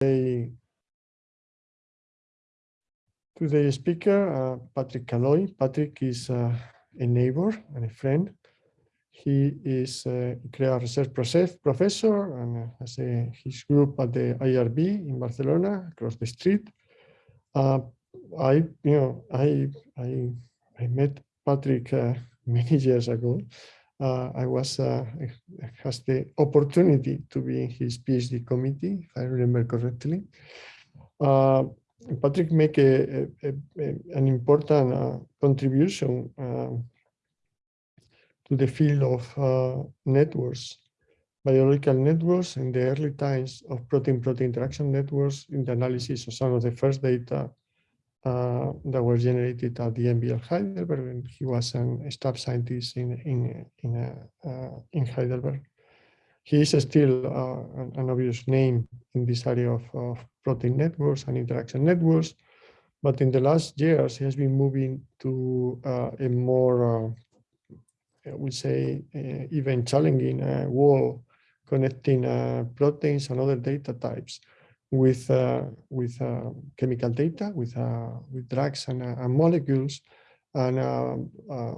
today today's speaker, uh, Patrick Calloy. Patrick is uh, a neighbor and a friend. He is a CREA research professor and has a, his group at the IRB in Barcelona across the street. Uh, I, you know, I, I, I met Patrick uh, many years ago. Uh, I was uh, has the opportunity to be in his PhD committee, if I remember correctly. Uh, Patrick make a, a, a, an important contribution uh, to the field of uh, networks, biological networks in the early times of protein-protein interaction networks in the analysis of some of the first data uh, that were generated at the EMBL Heidelberg, he was a staff scientist in in in, uh, in Heidelberg. He is still uh, an, an, obvious name in this area of, of protein networks and interaction networks, but in the last years he has been moving to uh, a more, uh, I would say, uh, even challenging wall connecting proteins and other data types with uh, with uh, chemical data, with uh, with drugs and, uh, and molecules, and uh, uh,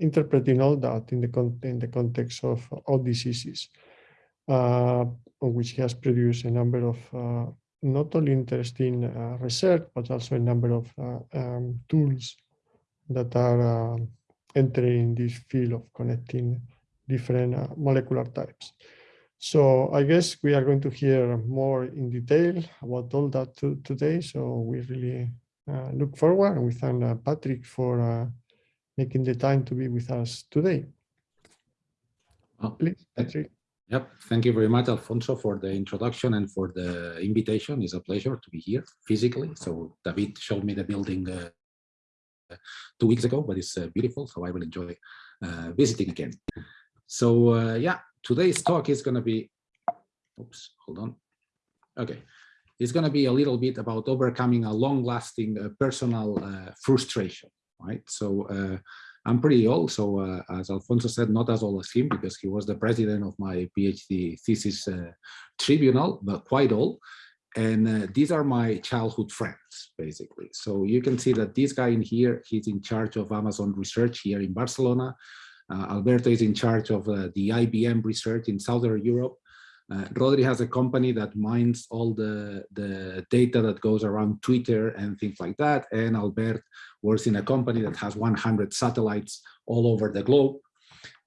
interpreting all that in the in the context of all diseases, which has produced a number of not only interesting research but also a number of um, tools that are entering this field of connecting different molecular types. So I guess we are going to hear more in detail about all that to, today. So we really uh, look forward and we thank uh, Patrick for uh, making the time to be with us today. Oh, Please, Patrick. Yep. Thank you very much, Alfonso, for the introduction and for the invitation. It's a pleasure to be here physically. So David showed me the building uh, two weeks ago, but it's uh, beautiful. So I will enjoy uh, visiting again. So yeah, today's talk is going to be, oops, hold on. Okay, it's going to be a little bit about overcoming a long-lasting uh, personal uh, frustration, right? So uh, I'm pretty old, so uh, as Alfonso said, not as old as him because he was the president of my PhD thesis uh, tribunal, but quite old. And uh, these are my childhood friends, basically. So you can see that this guy in here, he's in charge of Amazon research here in Barcelona. Uh, Alberto is in charge of uh, the IBM research in Southern Europe. Uh, Rodri has a company that mines all the, the data that goes around Twitter and things like that. And Albert works in a company that has 100 satellites all over the globe.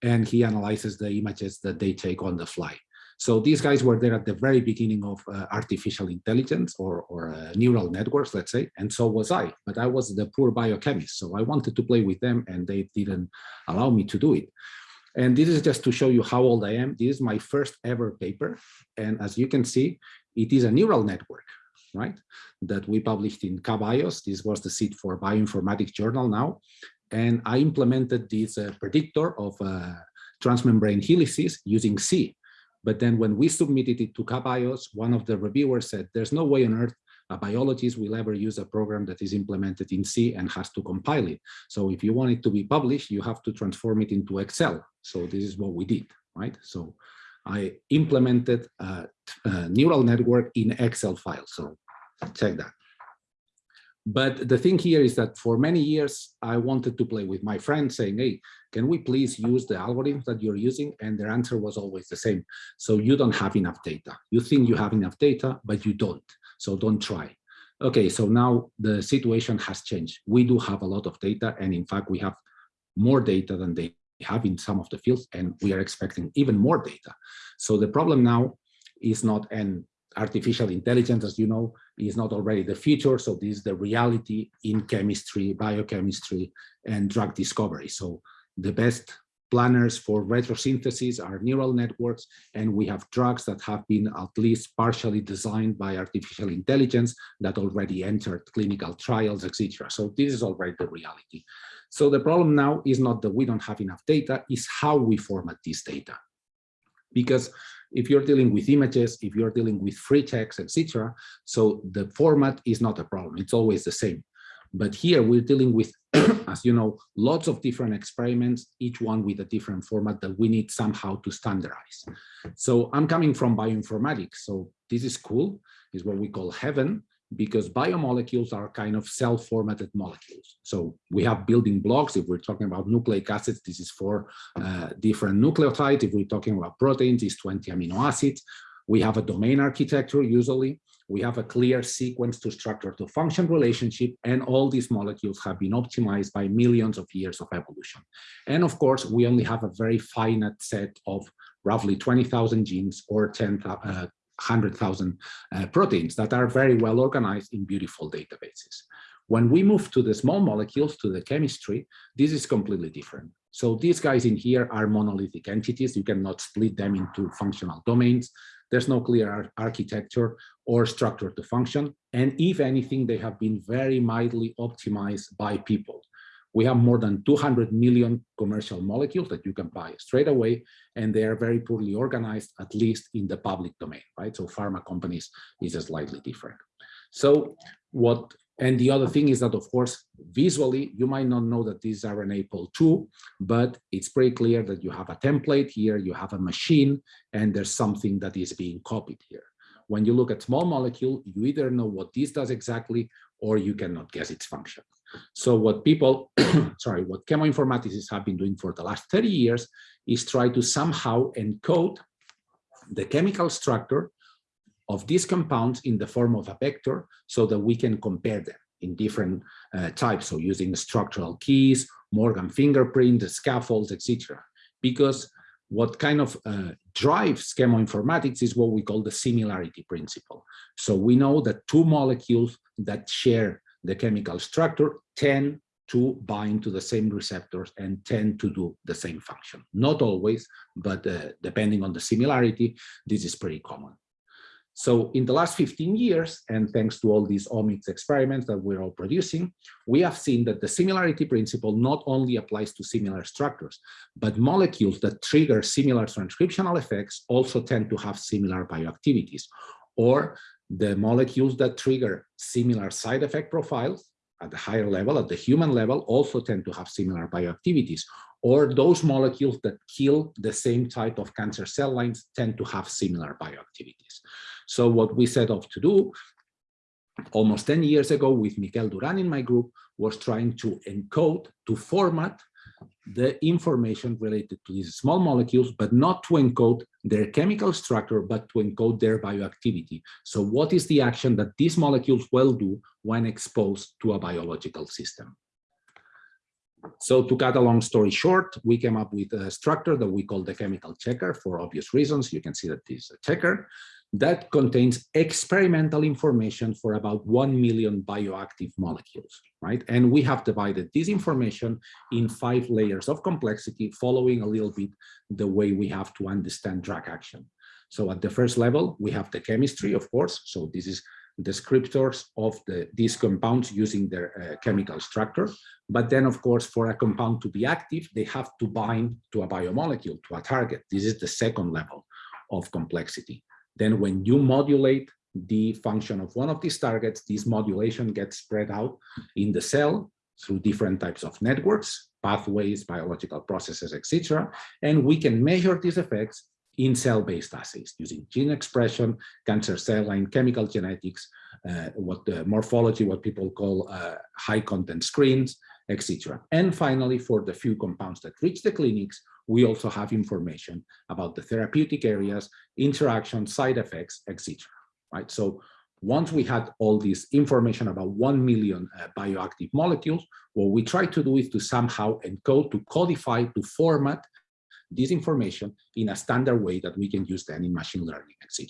And he analyzes the images that they take on the fly. So these guys were there at the very beginning of uh, artificial intelligence or, or uh, neural networks, let's say, and so was I, but I was the poor biochemist. So I wanted to play with them and they didn't allow me to do it. And this is just to show you how old I am. This is my first ever paper. And as you can see, it is a neural network, right? That we published in KBios. This was the seed for Bioinformatics Journal now. And I implemented this uh, predictor of uh, transmembrane helices using C. But then when we submitted it to KBios, one of the reviewers said, there's no way on earth a biologist will ever use a program that is implemented in C and has to compile it. So if you want it to be published, you have to transform it into Excel. So this is what we did, right? So I implemented a, a neural network in Excel file. So check that. But the thing here is that for many years, I wanted to play with my friends saying, hey, can we please use the algorithm that you're using? And their answer was always the same. So you don't have enough data. You think you have enough data, but you don't. So don't try. Okay, so now the situation has changed. We do have a lot of data. And in fact, we have more data than they have in some of the fields. And we are expecting even more data. So the problem now is not an artificial intelligence, as you know, is not already the future. So this is the reality in chemistry, biochemistry, and drug discovery. So the best planners for retrosynthesis are neural networks, and we have drugs that have been at least partially designed by artificial intelligence that already entered clinical trials, etc. So this is already the reality. So the problem now is not that we don't have enough data, is how we format this data. Because if you're dealing with images, if you're dealing with free text, etc. So the format is not a problem. It's always the same. But here we're dealing with, as you know, lots of different experiments, each one with a different format that we need somehow to standardize. So I'm coming from bioinformatics, so this is cool. is what we call heaven, because biomolecules are kind of cell-formatted molecules. So we have building blocks. If we're talking about nucleic acids, this is four uh, different nucleotides. If we're talking about proteins, it's 20 amino acids. We have a domain architecture usually. We have a clear sequence to structure to function relationship, and all these molecules have been optimized by millions of years of evolution. And of course, we only have a very finite set of roughly 20,000 genes or 10, uh, 100,000 uh, proteins that are very well organized in beautiful databases. When we move to the small molecules, to the chemistry, this is completely different. So these guys in here are monolithic entities. You cannot split them into functional domains. There's no clear ar architecture or structure to function. And if anything, they have been very mildly optimized by people. We have more than 200 million commercial molecules that you can buy straight away, and they are very poorly organized, at least in the public domain, right? So pharma companies is slightly different. So what, and the other thing is that, of course, visually, you might not know that these are RNA-pol2, but it's pretty clear that you have a template here, you have a machine, and there's something that is being copied here. When you look at small molecule, you either know what this does exactly, or you cannot guess its function. So what people, sorry, what chemoinformaticists have been doing for the last 30 years is try to somehow encode the chemical structure of these compounds in the form of a vector so that we can compare them in different uh, types. So using structural keys, Morgan fingerprint, scaffolds, etc. Because what kind of uh, drives chemoinformatics is what we call the similarity principle. So we know that two molecules that share the chemical structure tend to bind to the same receptors and tend to do the same function. Not always, but uh, depending on the similarity, this is pretty common. So in the last 15 years, and thanks to all these omics experiments that we're all producing, we have seen that the similarity principle not only applies to similar structures, but molecules that trigger similar transcriptional effects also tend to have similar bioactivities, or the molecules that trigger similar side effect profiles at the higher level, at the human level, also tend to have similar bioactivities. Or those molecules that kill the same type of cancer cell lines tend to have similar bioactivities. So what we set off to do almost 10 years ago with Miquel Duran in my group was trying to encode, to format the information related to these small molecules, but not to encode their chemical structure, but to encode their bioactivity. So what is the action that these molecules will do when exposed to a biological system? So to cut a long story short, we came up with a structure that we call the chemical checker for obvious reasons. You can see that this is a checker that contains experimental information for about 1 million bioactive molecules, right? And we have divided this information in five layers of complexity, following a little bit the way we have to understand drug action. So at the first level, we have the chemistry, of course. So this is descriptors of the, these compounds using their uh, chemical structure. But then, of course, for a compound to be active, they have to bind to a biomolecule, to a target. This is the second level of complexity. Then when you modulate the function of one of these targets, this modulation gets spread out in the cell through different types of networks, pathways, biological processes, etc. And we can measure these effects in cell-based assays using gene expression, cancer cell line, chemical genetics, uh, what the morphology, what people call uh, high content screens, etc. And finally, for the few compounds that reach the clinics, we also have information about the therapeutic areas, interaction, side effects, etc. Right. So once we had all this information about 1 million uh, bioactive molecules, what we try to do is to somehow encode, to codify, to format this information in a standard way that we can use then in machine learning, etc.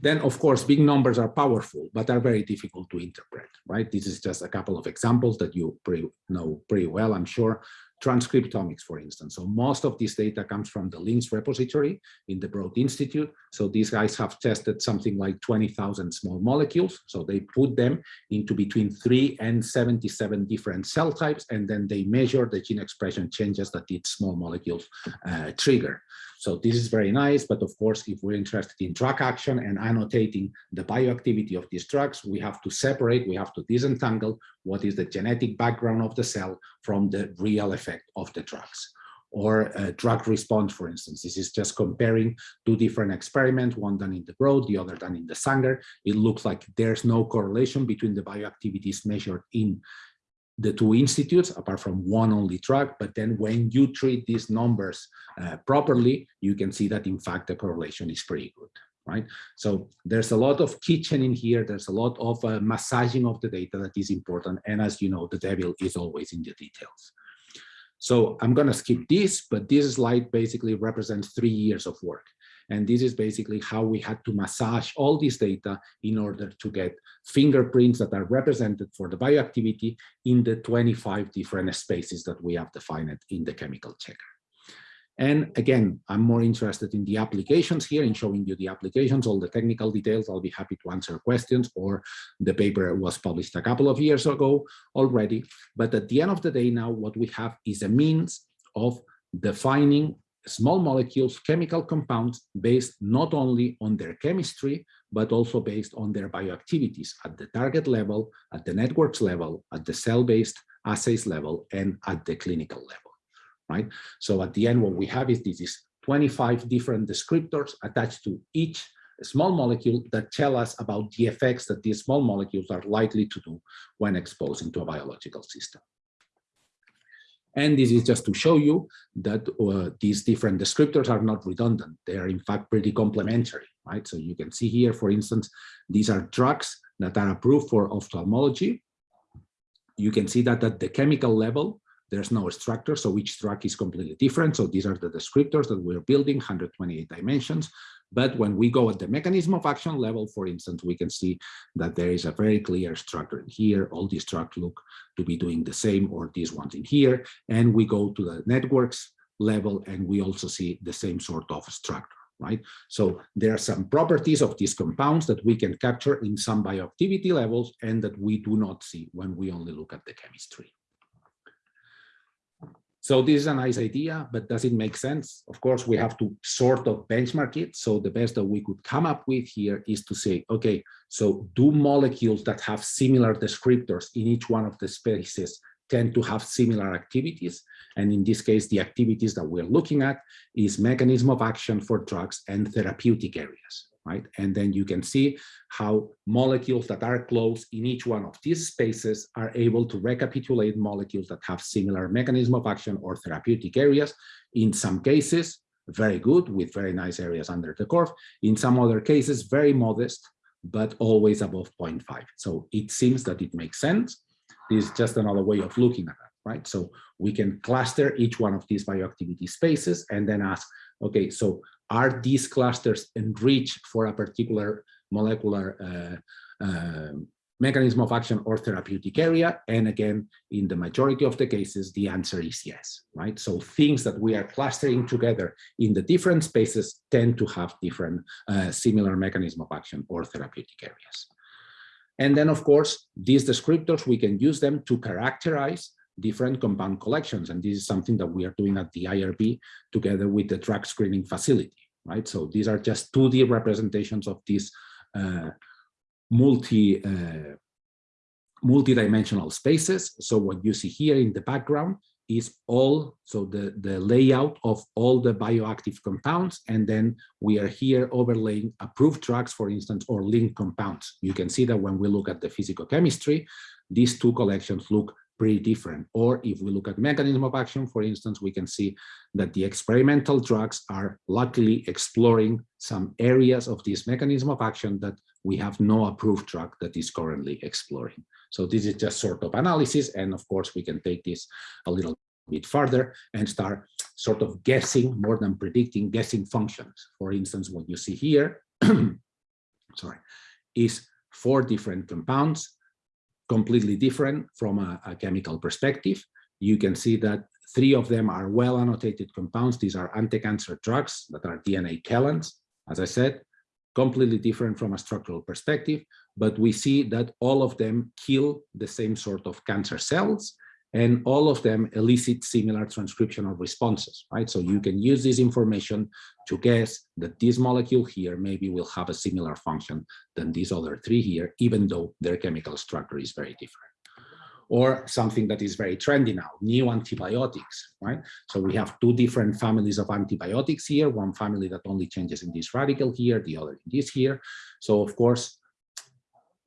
Then, of course, big numbers are powerful, but are very difficult to interpret, right? This is just a couple of examples that you pretty, know pretty well, I'm sure transcriptomics, for instance. So most of this data comes from the LINCS repository in the Broad Institute. So these guys have tested something like 20,000 small molecules. So they put them into between three and 77 different cell types, and then they measure the gene expression changes that these small molecules uh, trigger. So this is very nice, but of course, if we're interested in drug action and annotating the bioactivity of these drugs, we have to separate, we have to disentangle what is the genetic background of the cell from the real effect of the drugs. or a drug response, for instance. This is just comparing two different experiments, one done in the Broad, the other done in the Sanger. It looks like there's no correlation between the bioactivities measured in the two institutes, apart from one only track, But then when you treat these numbers uh, properly, you can see that in fact the correlation is pretty good. Right. So there's a lot of kitchen in here. There's a lot of uh, massaging of the data that is important. And as you know, the devil is always in the details. So I'm going to skip this, but this slide basically represents three years of work. And this is basically how we had to massage all this data in order to get fingerprints that are represented for the bioactivity in the 25 different spaces that we have defined in the chemical checker. And again, I'm more interested in the applications here, in showing you the applications, all the technical details. I'll be happy to answer questions, or the paper was published a couple of years ago already. But at the end of the day now, what we have is a means of defining small molecules, chemical compounds based not only on their chemistry, but also based on their bioactivities at the target level, at the networks level, at the cell-based assays level, and at the clinical level, right? So at the end, what we have is this is 25 different descriptors attached to each small molecule that tell us about the effects that these small molecules are likely to do when exposed into a biological system. And this is just to show you that uh, these different descriptors are not redundant. They are in fact pretty complementary, right? So you can see here, for instance, these are drugs that are approved for ophthalmology. You can see that at the chemical level, there's no structure, so each drug is completely different. So these are the descriptors that we're building, 128 dimensions. But when we go at the mechanism of action level, for instance, we can see that there is a very clear structure in here. All these drugs look to be doing the same, or these ones in here. And we go to the networks level, and we also see the same sort of structure right? So there are some properties of these compounds that we can capture in some bioactivity levels and that we do not see when we only look at the chemistry. So this is a nice idea, but does it make sense? Of course, we have to sort of benchmark it. So the best that we could come up with here is to say, okay, so do molecules that have similar descriptors in each one of the spaces tend to have similar activities? And in this case, the activities that we're looking at is mechanism of action for drugs and therapeutic areas right? And then you can see how molecules that are close in each one of these spaces are able to recapitulate molecules that have similar mechanism of action or therapeutic areas. In some cases, very good with very nice areas under the curve. In some other cases, very modest, but always above 0.5. So it seems that it makes sense. This is just another way of looking at it, right? So we can cluster each one of these bioactivity spaces and then ask, okay, so are these clusters enriched for a particular molecular uh, uh, mechanism of action or therapeutic area? And again, in the majority of the cases, the answer is yes, right? So things that we are clustering together in the different spaces tend to have different uh, similar mechanism of action or therapeutic areas. And then, of course, these descriptors, we can use them to characterize different compound collections. And this is something that we are doing at the IRB together with the drug screening facility, right? So these are just 2D representations of these uh, multi, uh, multi-dimensional spaces. So what you see here in the background is all, so the, the layout of all the bioactive compounds, and then we are here overlaying approved drugs, for instance, or linked compounds. You can see that when we look at the physicochemistry, these two collections look pretty different. Or if we look at mechanism of action, for instance, we can see that the experimental drugs are luckily exploring some areas of this mechanism of action that we have no approved drug that is currently exploring. So this is just sort of analysis. And of course, we can take this a little bit further and start sort of guessing more than predicting guessing functions. For instance, what you see here, sorry, is four different compounds completely different from a, a chemical perspective. You can see that three of them are well annotated compounds. These are anti-cancer drugs that are DNA chelants. As I said, completely different from a structural perspective, but we see that all of them kill the same sort of cancer cells and all of them elicit similar transcriptional responses, right? So you can use this information to guess that this molecule here maybe will have a similar function than these other three here, even though their chemical structure is very different. or something that is very trendy now, new antibiotics, right? So we have two different families of antibiotics here, one family that only changes in this radical here, the other in this here. So of course,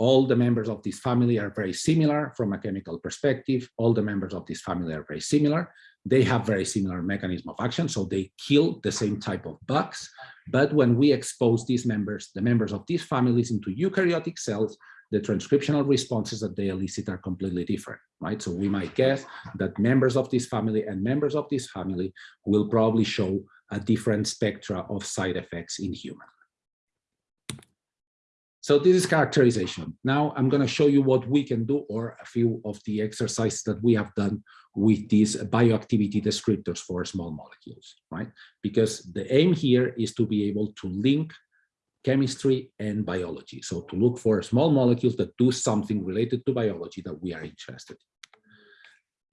all the members of this family are very similar from a chemical perspective. All the members of this family are very similar. They have very similar mechanism of action, so they kill the same type of bugs. But when we expose these members, the members of these families into eukaryotic cells, the transcriptional responses that they elicit are completely different, right? So we might guess that members of this family and members of this family will probably show a different spectra of side effects in humans. So this is characterization. Now I'm going to show you what we can do or a few of the exercises that we have done with these bioactivity descriptors for small molecules, right? Because the aim here is to be able to link chemistry and biology. So to look for small molecules that do something related to biology that we are interested in.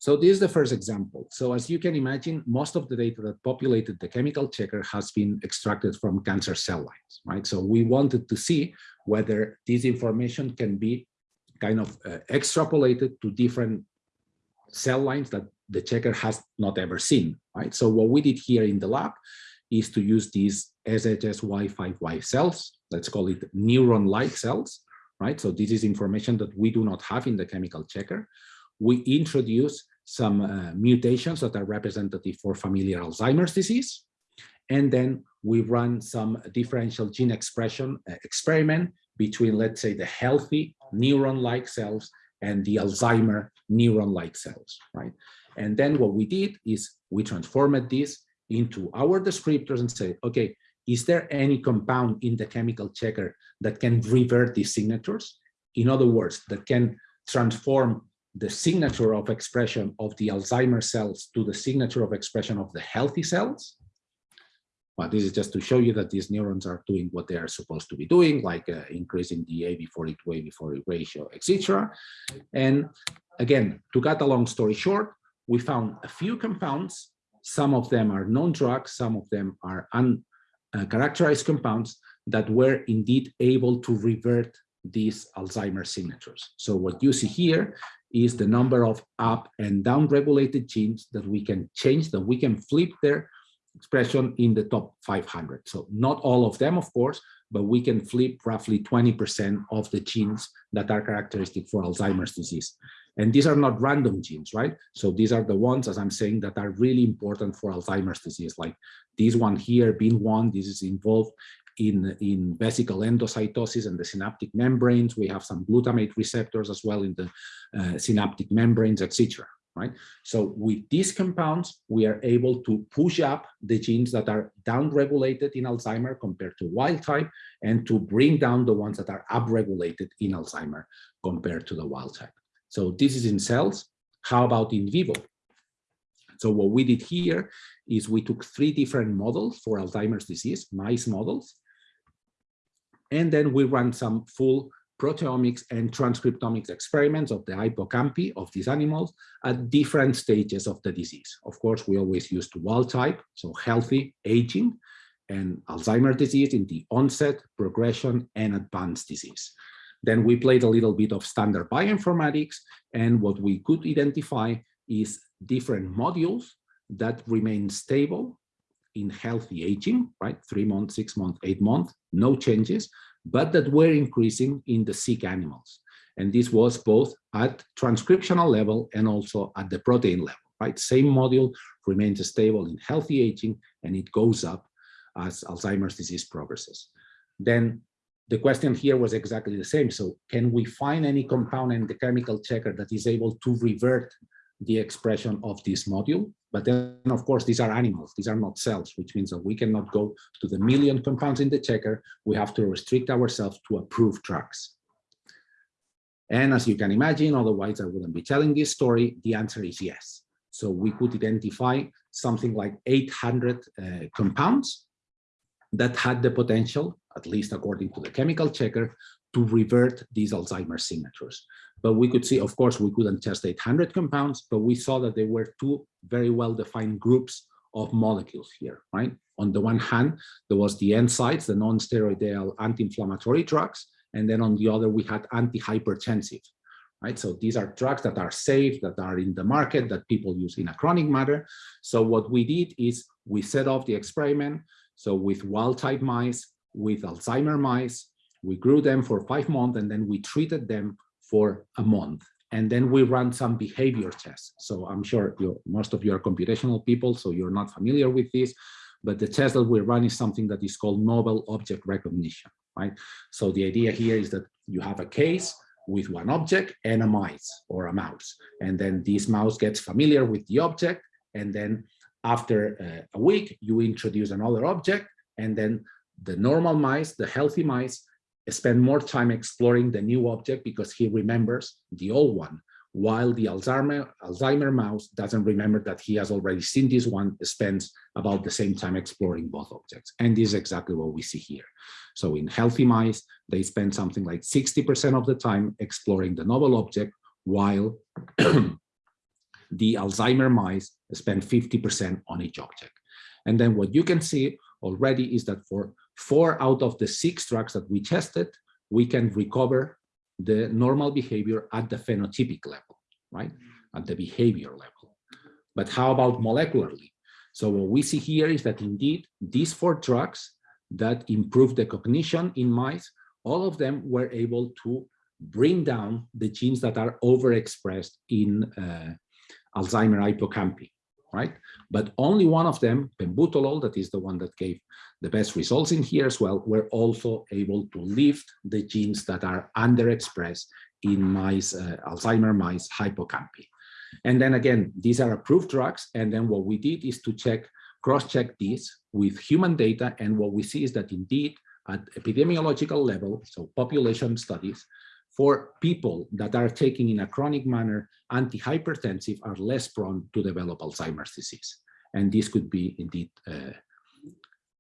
So this is the first example. So as you can imagine, most of the data that populated the chemical checker has been extracted from cancer cell lines, right? So we wanted to see whether this information can be kind of uh, extrapolated to different cell lines that the checker has not ever seen, right? So what we did here in the lab is to use these SHSY5Y cells, let's call it neuron-like cells, right? So this is information that we do not have in the chemical checker. We introduce some uh, mutations that are representative for familial Alzheimer's disease. And then we run some differential gene expression uh, experiment between, let's say, the healthy neuron-like cells and the Alzheimer neuron-like cells, right? And then what we did is we transformed this into our descriptors and say, okay, is there any compound in the chemical checker that can revert these signatures? In other words, that can transform the signature of expression of the Alzheimer cells to the signature of expression of the healthy cells. But this is just to show you that these neurons are doing what they are supposed to be doing, like uh, increasing the AV40 to AV40 ratio, etc. And again, to cut a long story short, we found a few compounds. Some of them are known drugs, some of them are uncharacterized uh, compounds that were indeed able to revert these Alzheimer signatures. So what you see here is the number of up and down regulated genes that we can change, that we can flip their expression in the top 500. So not all of them, of course, but we can flip roughly 20% of the genes that are characteristic for Alzheimer's disease. And these are not random genes, right? So these are the ones, as I'm saying, that are really important for Alzheimer's disease, like this one here, BIN1, this is involved in, in vesicle endocytosis and the synaptic membranes. We have some glutamate receptors as well in the uh, synaptic membranes, etc. Right. So with these compounds, we are able to push up the genes that are downregulated in Alzheimer compared to wild type and to bring down the ones that are upregulated in Alzheimer compared to the wild type. So this is in cells. How about in vivo? So what we did here is we took three different models for Alzheimer's disease, mice models, and then we ran some full proteomics and transcriptomics experiments of the hippocampi of these animals at different stages of the disease. Of course, we always used wild type, so healthy, aging, and Alzheimer's disease in the onset, progression, and advanced disease. Then we played a little bit of standard bioinformatics, and what we could identify is different modules that remain stable in healthy aging, right? Three months, six months, eight months, no changes, but that were increasing in the sick animals. And this was both at transcriptional level and also at the protein level, right? Same module remains stable in healthy aging and it goes up as Alzheimer's disease progresses. Then the question here was exactly the same. So can we find any compound in the chemical checker that is able to revert the expression of this module. But then, of course, these are animals, these are not cells, which means that we cannot go to the million compounds in the checker. We have to restrict ourselves to approved drugs. And as you can imagine, otherwise I wouldn't be telling this story, the answer is yes. So we could identify something like 800 uh, compounds that had the potential, at least according to the chemical checker, to revert these Alzheimer's signatures. But we could see, of course, we couldn't test 800 compounds, but we saw that there were two very well-defined groups of molecules here, right? On the one hand, there was the NSAIDs, the non-steroidal anti-inflammatory drugs, and then on the other, we had anti-hypertensive, right? So these are drugs that are safe, that are in the market, that people use in a chronic matter. So what we did is we set off the experiment. So with wild type mice, with Alzheimer mice, we grew them for five months and then we treated them for a month. And then we ran some behavior tests. So I'm sure most of you are computational people, so you're not familiar with this, but the test that we run is something that is called novel object recognition, right? So the idea here is that you have a case with one object and a mice or a mouse. And then this mouse gets familiar with the object. And then after uh, a week, you introduce another object. And then the normal mice, the healthy mice, spend more time exploring the new object because he remembers the old one, while the Alzheimer, Alzheimer mouse doesn't remember that he has already seen this one, spends about the same time exploring both objects. And this is exactly what we see here. So in healthy mice, they spend something like 60% of the time exploring the novel object, while the Alzheimer mice spend 50% on each object. And then what you can see already is that for four out of the six drugs that we tested, we can recover the normal behavior at the phenotypic level, right? At the behavior level. But how about molecularly? So what we see here is that indeed these four drugs that improve the cognition in mice, all of them were able to bring down the genes that are overexpressed in uh, Alzheimer hippocampi right? But only one of them, pembutalol, that is the one that gave the best results in here as well, were also able to lift the genes that are underexpressed in mice, uh, Alzheimer mice hippocampi. And then again, these are approved drugs. And then what we did is to check, cross-check these with human data. And what we see is that indeed at epidemiological level, so population studies, for people that are taking in a chronic manner antihypertensive are less prone to develop Alzheimer's disease. And this could be indeed uh,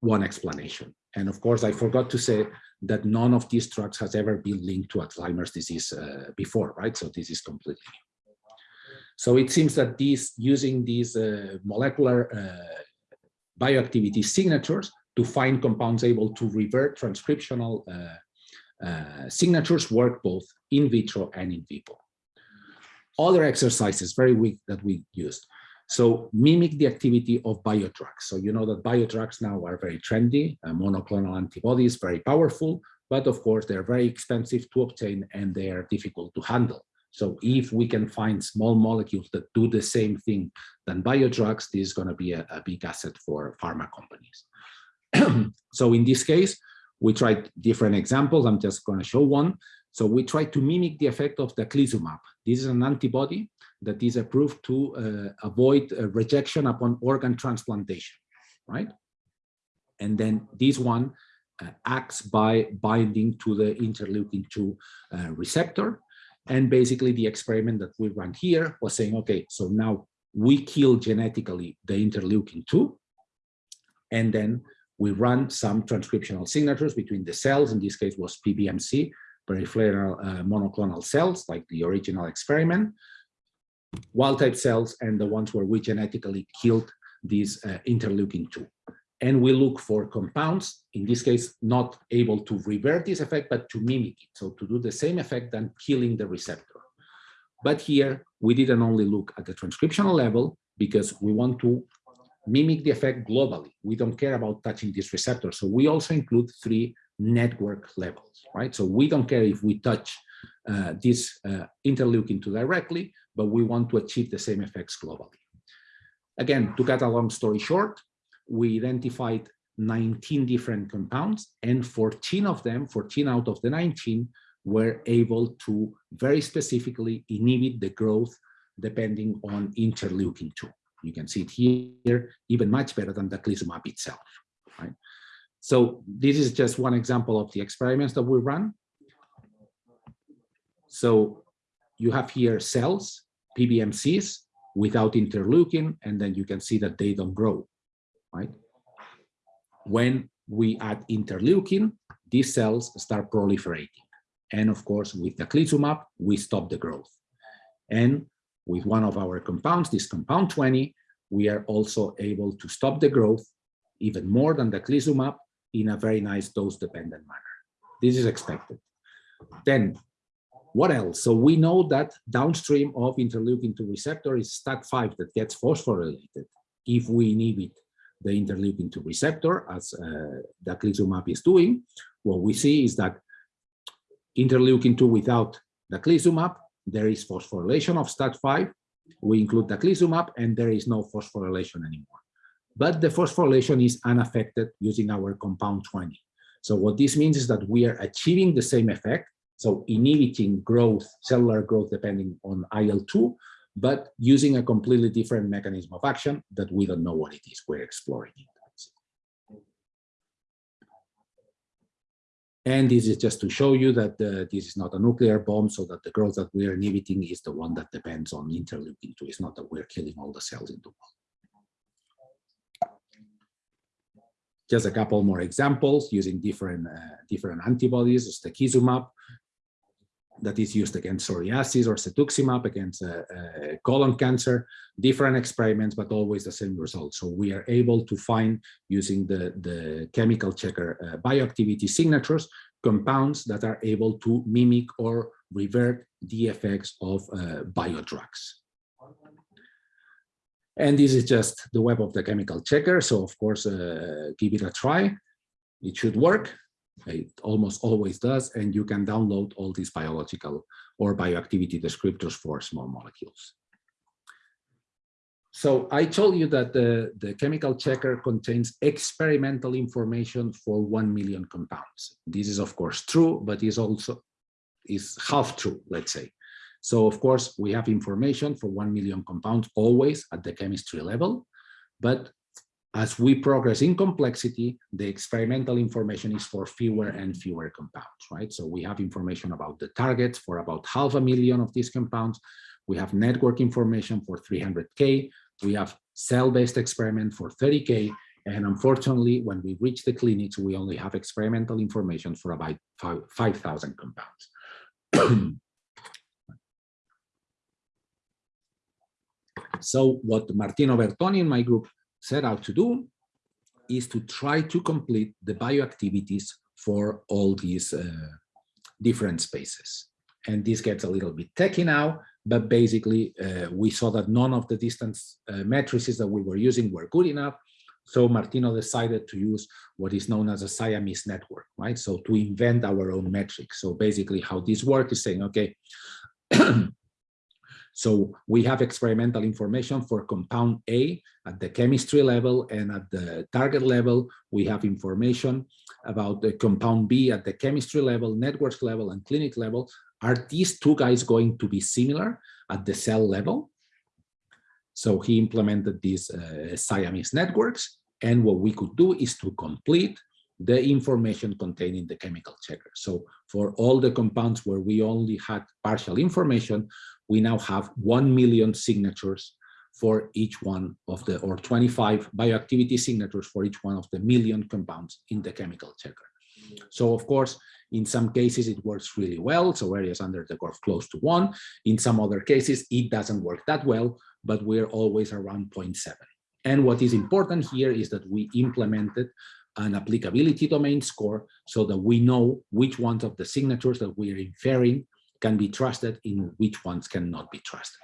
one explanation. And of course, I forgot to say that none of these drugs has ever been linked to Alzheimer's disease uh, before, right? So this is completely new. So it seems that these using these uh, molecular uh, bioactivity signatures to find compounds able to revert transcriptional uh, uh, signatures work both in vitro and in vivo. Other exercises, very weak that we used. So mimic the activity of biodrugs. So you know that biodrugs now are very trendy, uh, monoclonal antibodies, very powerful, but of course they're very expensive to obtain and they are difficult to handle. So if we can find small molecules that do the same thing than biodrugs, this is going to be a, a big asset for pharma companies. so in this case, we tried different examples. I'm just going to show one. So we tried to mimic the effect of the teclistamab. This is an antibody that is approved to uh, avoid uh, rejection upon organ transplantation, right? And then this one uh, acts by binding to the interleukin-2 uh, receptor. And basically the experiment that we ran here was saying, okay, so now we kill genetically the interleukin-2, and then we run some transcriptional signatures between the cells, in this case was PBMC, peripheral uh, monoclonal cells, like the original experiment, wild type cells, and the ones where we genetically killed these uh, interleukin-2. And we look for compounds, in this case, not able to revert this effect, but to mimic it. So to do the same effect than killing the receptor. But here, we didn't only look at the transcriptional level because we want to mimic the effect globally. We don't care about touching this receptor. So we also include three network levels, right? So we don't care if we touch uh, this uh, interleukin 2 directly, but we want to achieve the same effects globally. Again, to cut a long story short, we identified 19 different compounds and 14 of them, 14 out of the 19, were able to very specifically inhibit the growth depending on interleukin 2. You can see it here, even much better than the teclistamab itself. So this is just one example of the experiments that we run. So you have here cells, PBMCs, without interleukin, and then you can see that they don't grow, right? When we add interleukin, these cells start proliferating. And of course, with the teclistamab, we stop the growth. And with one of our compounds, this compound 20, we are also able to stop the growth even more than the teclistamab in a very nice dose-dependent manner. This is expected. Then, What else? So we know that downstream of interleukin-2 receptor is STAT5 that gets phosphorylated if we inhibit the interleukin-2 receptor, as uh, daclizumab is doing. What we see is that interleukin-2 without daclizumab, there is phosphorylation of STAT5. We include daclizumab, and there is no phosphorylation anymore. But the phosphorylation is unaffected using our compound 20. So what this means is that we are achieving the same effect, so inhibiting growth, cellular growth depending on IL-2, but using a completely different mechanism of action that we don't know what it is. We're exploring it. And this is just to show you that uh, this is not a nuclear bomb, so that the growth that we are inhibiting is the one that depends on interleukin-2. It's not that we're killing all the cells in the wall. Just a couple more examples using different uh, different antibodies, stecizumab, that is used against psoriasis or cetuximab against uh, uh, colon cancer, different experiments, but always the same result. So we are able to find using the, the chemical checker uh, bioactivity signatures, compounds that are able to mimic or revert the effects of uh, biodrugs. And this is just the web of the chemical checker. So of course, uh, give it a try. It should work. It almost always does, and you can download all these biological or bioactivity descriptors for small molecules. So I told you that the, the chemical checker contains experimental information for 1 million compounds. This is of course true, but is also is half true, let's say. So of course, we have information for 1 million compounds always at the chemistry level, but as we progress in complexity, the experimental information is for fewer and fewer compounds, right? So we have information about the targets for about half a million of these compounds. We have network information for 300K. We have cell-based experiment for 30K. And unfortunately, when we reach the clinics, we only have experimental information for about 5,000 compounds. so what Martino Bertoni and my group set out to do is to try to complete the bioactivities for all these uh, different spaces. And this gets a little bit techy now, but basically uh, we saw that none of the distance uh, matrices that we were using were good enough. So Martino decided to use what is known as a Siamese network, right? So to invent our own metric. So basically how this works is saying, okay, So we have experimental information for compound A at the chemistry level and at the target level, we have information about the compound B at the chemistry level, networks level, and clinic level. Are these two guys going to be similar at the cell level? So he implemented these uh, Siamese networks. And what we could do is to complete the information contained in the chemical checker. So for all the compounds where we only had partial information, we now have 1 million signatures for each one of the, or 25 bioactivity signatures for each one of the million compounds in the chemical checker. So of course, in some cases it works really well, so areas under the curve close to one. In some other cases, it doesn't work that well, but we're always around 0.7. And what is important here is that we implemented an applicability domain score so that we know which ones of the signatures that we are inferring can be trusted in which ones cannot be trusted.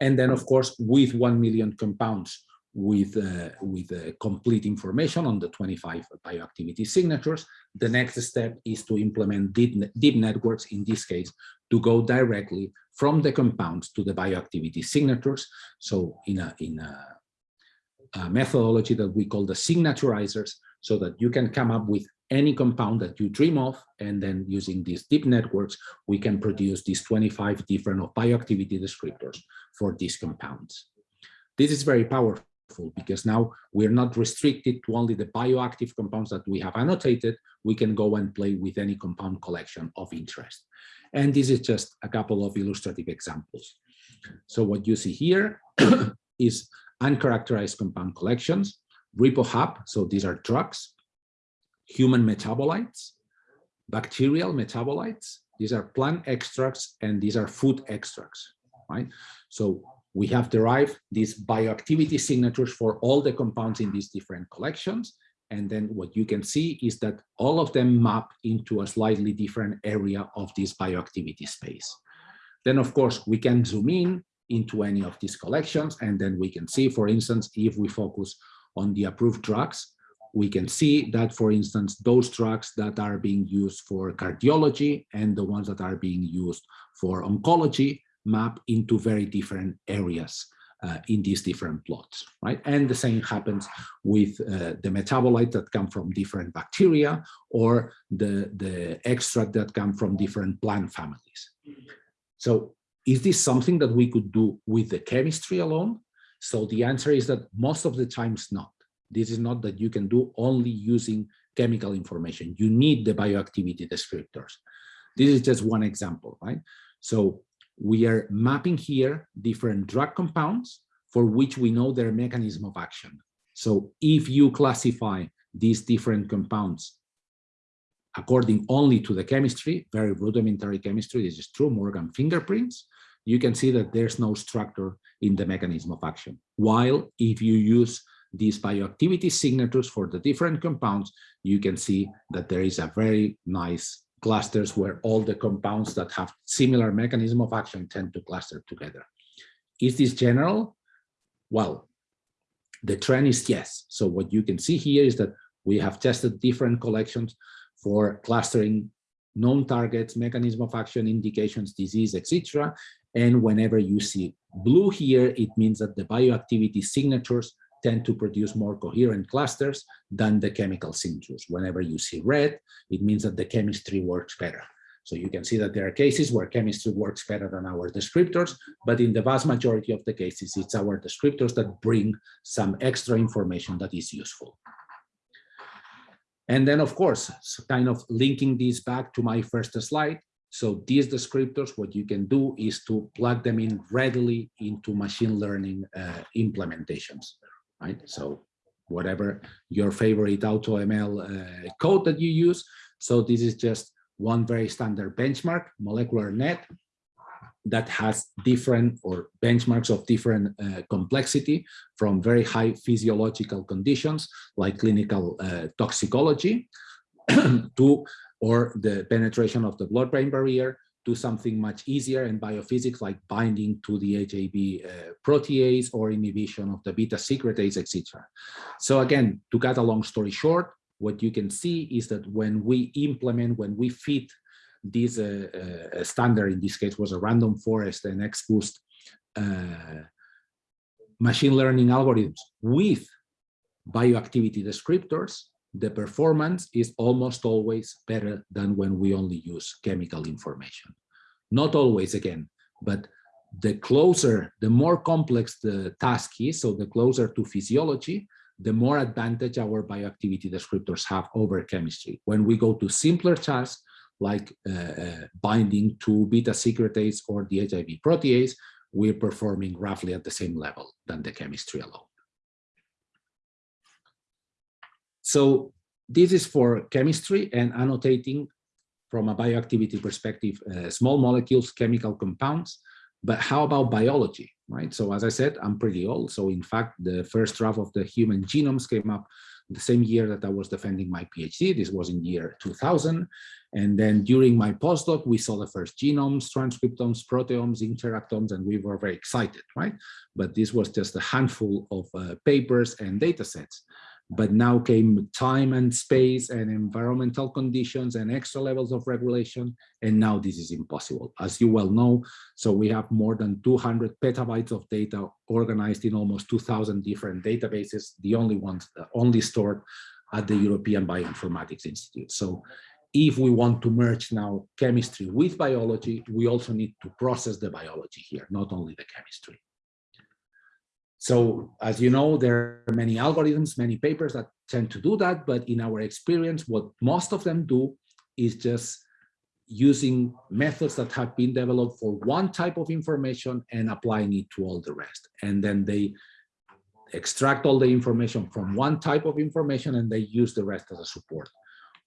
And then, of course, with 1 million compounds with, uh, with uh, complete information on the 25 bioactivity signatures, the next step is to implement deep, deep networks, in this case, to go directly from the compounds to the bioactivity signatures. So in a, in a, a methodology that we call the signaturizers, so that you can come up with any compound that you dream of, and then using these deep networks, we can produce these 25 different bioactivity descriptors for these compounds. This is very powerful because now we're not restricted to only the bioactive compounds that we have annotated. We can go and play with any compound collection of interest. And this is just a couple of illustrative examples. So what you see here is uncharacterized compound collections, RepoHub, so these are drugs, human metabolites, bacterial metabolites, these are plant extracts, and these are food extracts, right? So we have derived these bioactivity signatures for all the compounds in these different collections, And then what you can see is that all of them map into a slightly different area of this bioactivity space. Then, of course, we can zoom in into any of these collections, and then we can see, for instance, if we focus on the approved drugs, we can see that, for instance, those drugs that are being used for cardiology and the ones that are being used for oncology map into very different areas uh, in these different plots, right? And the same happens with uh, the metabolites that come from different bacteria or the, the extract that come from different plant families. So is this something that we could do with the chemistry alone? So the answer is that most of the times not. This is not that you can do only using chemical information. You need the bioactivity descriptors. This is just one example, right? So we are mapping here different drug compounds for which we know their mechanism of action. So if you classify these different compounds according only to the chemistry, very rudimentary chemistry, this is true, Morgan fingerprints, you can see that there's no structure in the mechanism of action. While if you use these bioactivity signatures for the different compounds, you can see that there is a very nice clusters where all the compounds that have similar mechanism of action tend to cluster together. Is this general? Well, the trend is yes. So what you can see here is that we have tested different collections for clustering known targets, mechanism of action, indications, disease, etc. And whenever you see blue here, it means that the bioactivity signatures tend to produce more coherent clusters than the chemical signatures. Whenever you see red, it means that the chemistry works better. So you can see that there are cases where chemistry works better than our descriptors, but in the vast majority of the cases, it's our descriptors that bring some extra information that is useful. And then, of course, kind of linking this back to my first slide. So these descriptors, what you can do is to plug them in readily into machine learning uh, implementations right? So whatever your favorite AutoML uh, code that you use. So this is just one very standard benchmark, molecular net, that has different or benchmarks of different uh, complexity from very high physiological conditions like clinical uh, toxicology to or the penetration of the blood-brain barrier do something much easier in biophysics like binding to the HAB uh, protease or inhibition of the beta secretase, etc. So again, to cut a long story short, what you can see is that when we implement, when we fit this uh, uh, standard, in this case was a random forest and XBoost uh, machine learning algorithms with bioactivity descriptors, the performance is almost always better than when we only use chemical information. Not always again, but the closer, the more complex the task is, so the closer to physiology, the more advantage our bioactivity descriptors have over chemistry. When we go to simpler tasks, like uh, uh, binding to beta secretase or the HAB protease, we're performing roughly at the same level than the chemistry alone. So this is for chemistry and annotating from a bioactivity perspective, uh, small molecules, chemical compounds, but how about biology, right? So as I said, I'm pretty old. So in fact, the first draft of the human genomes came up the same year that I was defending my PhD. This was in year 2000. And then during my postdoc, we saw the first genomes, transcriptomes, proteomes, interactomes, and we were very excited, right? But this was just a handful of uh, papers and data sets but now came time and space and environmental conditions and extra levels of regulation and now this is impossible as you well know. So we have more than 200 petabytes of data organized in almost 2000 different databases the only ones uh, only stored at the european bioinformatics institute. So if we want to merge now chemistry with biology we also need to process the biology here not only the chemistry so as you know, there are many algorithms, many papers that tend to do that, but in our experience, what most of them do is just using methods that have been developed for one type of information and applying it to all the rest. And then they extract all the information from one type of information and they use the rest as a support.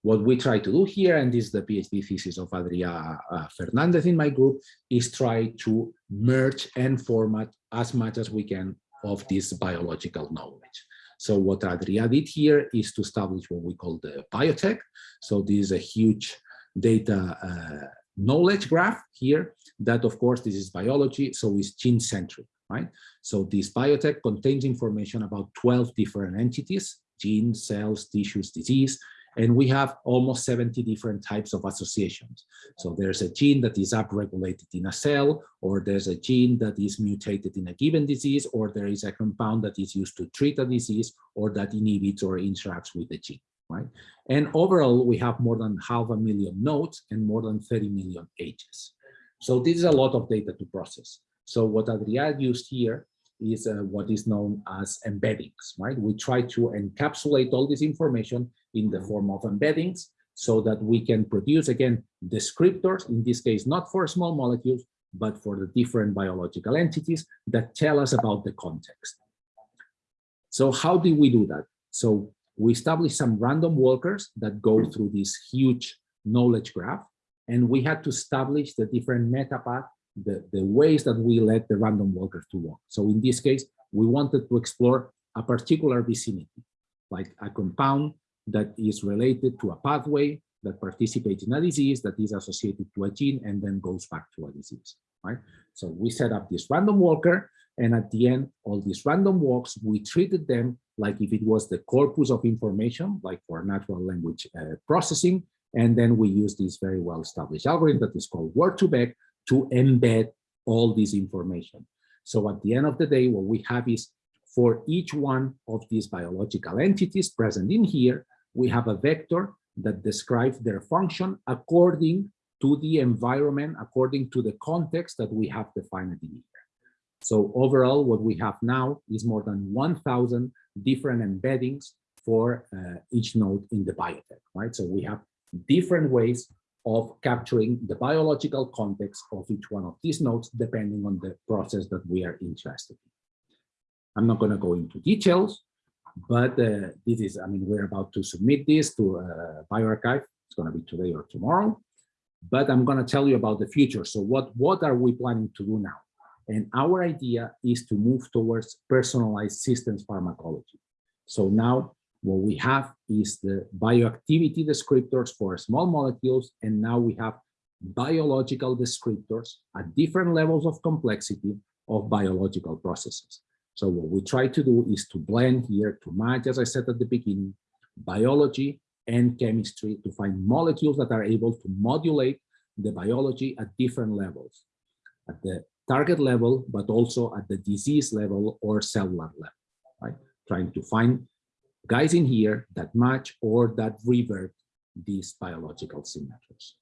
What we try to do here, and this is the PhD thesis of Adria uh, Fernandez in my group, is try to merge and format as much as we can of this biological knowledge. So what Adria did here is to establish what we call the biotech. So this is a huge data uh, knowledge graph here that of course this is biology, so it's gene centric, right? So this biotech contains information about 12 different entities, genes, cells, tissues, disease, and we have almost 70 different types of associations. So there's a gene that is upregulated in a cell, or there's a gene that is mutated in a given disease, or there is a compound that is used to treat a disease, or that inhibits or interacts with the gene, right? And overall, we have more than half a million nodes and more than 30 million ages. So this is a lot of data to process. So what Adrià used here is uh, what is known as embeddings, right? We try to encapsulate all this information in the form of embeddings so that we can produce, again, descriptors, in this case, not for small molecules, but for the different biological entities that tell us about the context. So how do we do that? So we establish some random walkers that go through this huge knowledge graph, and we had to establish the different meta path, the, the ways that we let the random walkers to walk. So in this case, we wanted to explore a particular vicinity, like a compound that is related to a pathway that participates in a disease that is associated to a gene and then goes back to a disease, right? So we set up this random walker and at the end, all these random walks, we treated them like if it was the corpus of information, like for natural language uh, processing. And then we use this very well-established algorithm that is called word2vec to embed all this information. So at the end of the day, what we have is for each one of these biological entities present in here, we have a vector that describes their function according to the environment, according to the context that we have defined in here. So overall, what we have now is more than 1,000 different embeddings for uh, each node in the biotech, right? So we have different ways of capturing the biological context of each one of these nodes, depending on the process that we are interested in. I'm not going to go into details, but uh, this is, I mean, we're about to submit this to uh, bioRxiv. It's going to be today or tomorrow, but I'm going to tell you about the future. So what, what are we planning to do now? And our idea is to move towards personalized systems pharmacology. So now what we have is the bioactivity descriptors for small molecules, and now we have biological descriptors at different levels of complexity of biological processes. So what we try to do is to blend here, to match, as I said at the beginning, biology and chemistry to find molecules that are able to modulate the biology at different levels, at the target level, but also at the disease level or cellular level, right? Trying to find guys in here that match or that revert these biological signatures.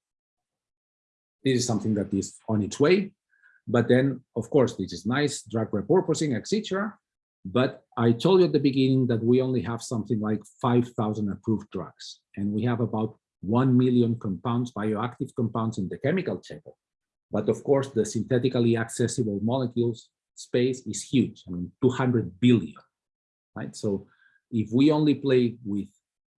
This is something that is on its way. But then, of course, this is nice, drug repurposing, etc. But I told you at the beginning that we only have something like 5,000 approved drugs, and we have about 1 million compounds, bioactive compounds in the chemical checker. But of course, the synthetically accessible molecules space is huge. I mean, 200 billion, right? So if we only play with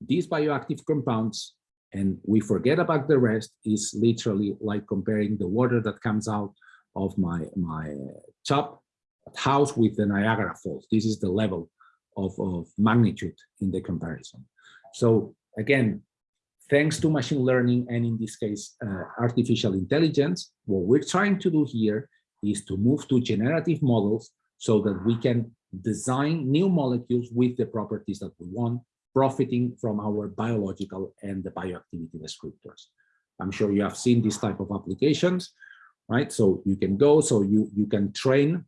these bioactive compounds and we forget about the rest, is literally like comparing the water that comes out of my, my top house with the Niagara Falls. This is the level of, of magnitude in the comparison. So again, thanks to machine learning and in this case, uh, artificial intelligence, what we're trying to do here is to move to generative models so that we can design new molecules with the properties that we want, profiting from our biological and the bioactivity descriptors. I'm sure you have seen this type of applications right? So you can go, so you, you can train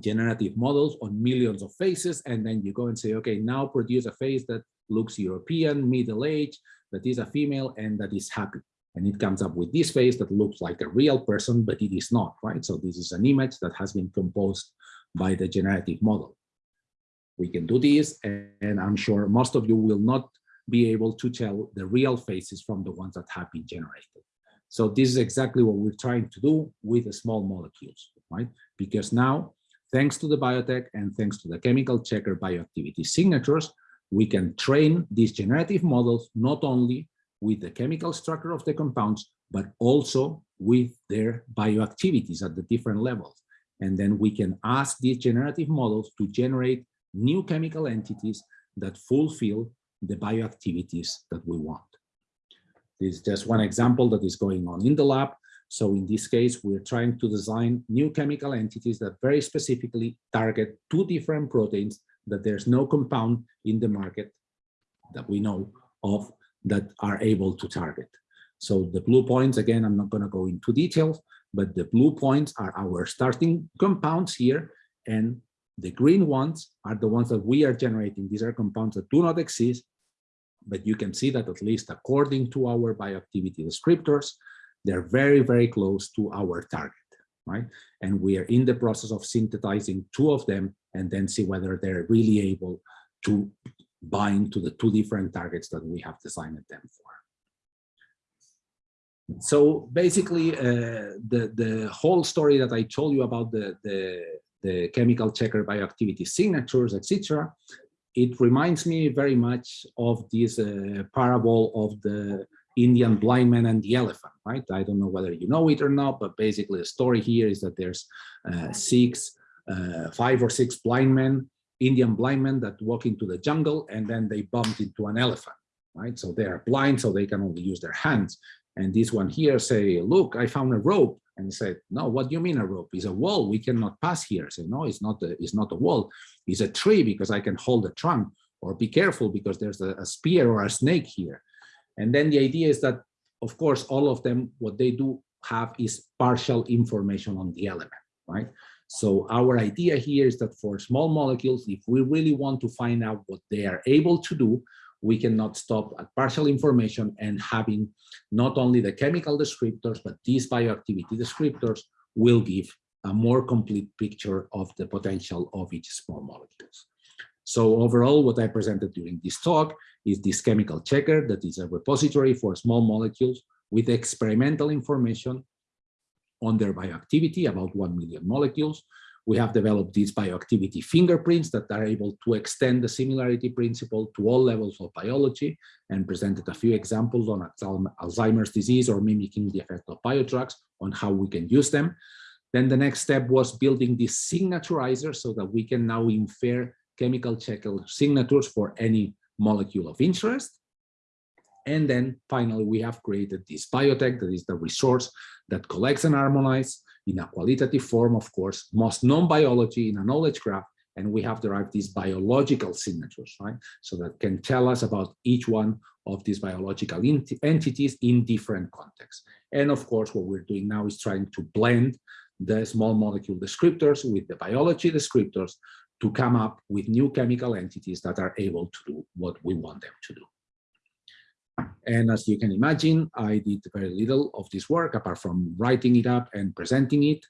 generative models on millions of faces, and then you go and say, okay, now produce a face that looks European, middle age, that is a female, and that is happy. And it comes up with this face that looks like a real person, but it is not, right? So this is an image that has been composed by the generative model. We can do this, and I'm sure most of you will not be able to tell the real faces from the ones that have been generated. So this is exactly what we're trying to do with the small molecules, right? Because now, thanks to the biotech and thanks to the chemical checker bioactivity signatures, we can train these generative models not only with the chemical structure of the compounds, but also with their bioactivities at the different levels. And then we can ask these generative models to generate new chemical entities that fulfill the bioactivities that we want. This is just one example that is going on in the lab. So in this case, we're trying to design new chemical entities that very specifically target two different proteins that there's no compound in the market that we know of that are able to target. So the blue points, again, I'm not going to go into details, but the blue points are our starting compounds here, and the green ones are the ones that we are generating. These are compounds that do not exist, but you can see that at least according to our bioactivity descriptors, they're very, very close to our target, right? And we are in the process of synthesizing two of them and then see whether they're really able to bind to the two different targets that we have designed them for. So basically, uh, the, the whole story that I told you about the, the, the chemical checker bioactivity signatures, etc., it reminds me very much of this uh, parable of the Indian blind man and the elephant, right? I don't know whether you know it or not, but basically the story here is that there's uh, six, uh, five or six blind men, Indian blind men that walk into the jungle and then they bumped into an elephant, right? So they are blind, so they can only use their hands. And this one here say, look, I found a rope. And said, no, what do you mean a rope? It's a wall. We cannot pass here. Say, no, it's not a, it's not a wall. It's a tree because I can hold the trunk. Or be careful because there's a, a spear or a snake here. And then the idea is that, of course, all of them, what they do have is partial information on the element, right? So our idea here is that for small molecules, if we really want to find out what they are able to do, we cannot stop at partial information and having not only the chemical descriptors, but these bioactivity descriptors will give a more complete picture of the potential of each small molecules. So overall, what I presented during this talk is this chemical checker that is a repository for small molecules with experimental information on their bioactivity, about 1 million molecules, we have developed these bioactivity fingerprints that are able to extend the similarity principle to all levels of biology and presented a few examples on Alzheimer's disease or mimicking the effect of biodrugs on how we can use them. Then the next step was building this signature so that we can now infer chemical checker signatures for any molecule of interest. And then finally, we have created this biotech that is the resource that collects and harmonizes in a qualitative form, of course, most known biology in a knowledge graph, and we have derived these biological signatures, right? So that can tell us about each one of these biological ent entities in different contexts. And of course, what we're doing now is trying to blend the small molecule descriptors with the biology descriptors to come up with new chemical entities that are able to do what we want them to do. And as you can imagine, I did very little of this work apart from writing it up and presenting it.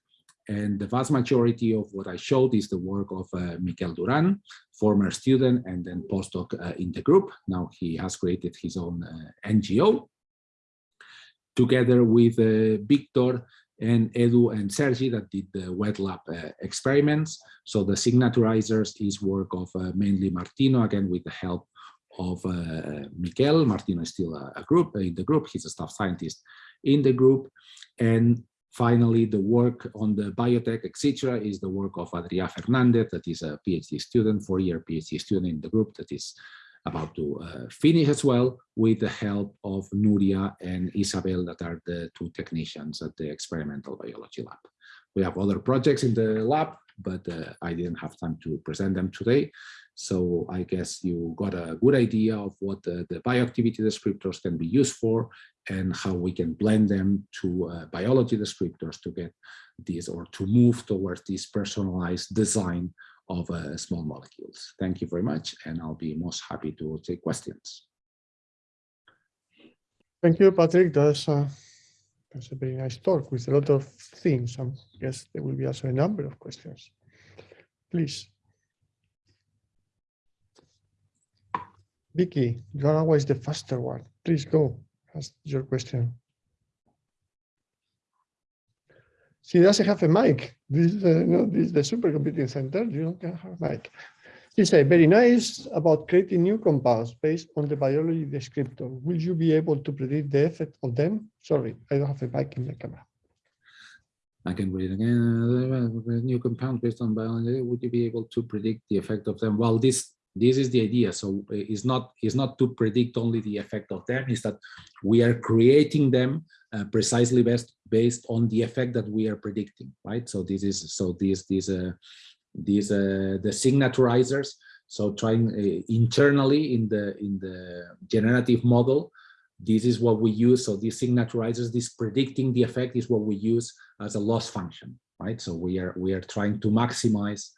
And the vast majority of what I showed is the work of uh, Miquel Duran, former student and then postdoc uh, in the group. Now he has created his own uh, NGO. Together with uh, Victor and Edu and Sergi that did the wet lab uh, experiments. So the signaturizers is work of uh, mainly Martino, again with the help of uh, Miquel. Martino is still a, a, group in the group. He's a staff scientist in the group. And finally, the work on the biotech, etc., is the work of Adria Fernandez, that is a PhD student, four-year PhD student in the group that is about to uh, finish as well with the help of Nuria and Isabel that are the two technicians at the experimental biology lab. We have other projects in the lab, but uh, I didn't have time to present them today. So I guess you got a good idea of what the, the bioactivity descriptors can be used for and how we can blend them to uh, biology descriptors to get this or to move towards this personalized design of uh, small molecules. Thank you very much, and I'll be most happy to take questions. Thank you, Patrick. That's, uh, that's a very nice talk with a lot of things. I guess there will be also a number of questions. Please. Vicky, you're always the faster one. Please go. Ask your question. She doesn't have a mic. This is, uh, no, this is the supercomputing center. You don't have a mic. She said, very nice about creating new compounds based on the biology descriptor. Will you be able to predict the effect of them? Sorry, I don't have a mic in the camera. I can read again. New compound based on biology. Would you be able to predict the effect of them? Well, this this is the idea. So it's not it's not to predict only the effect of them. Is that we are creating them uh, precisely based based on the effect that we are predicting, right? So this is so these these uh, these uh, the signaturizers. So trying uh, internally in the in the generative model this is what we use. So these signaturizers, this predicting the effect is what we use as a loss function, right? So we are we are trying to maximize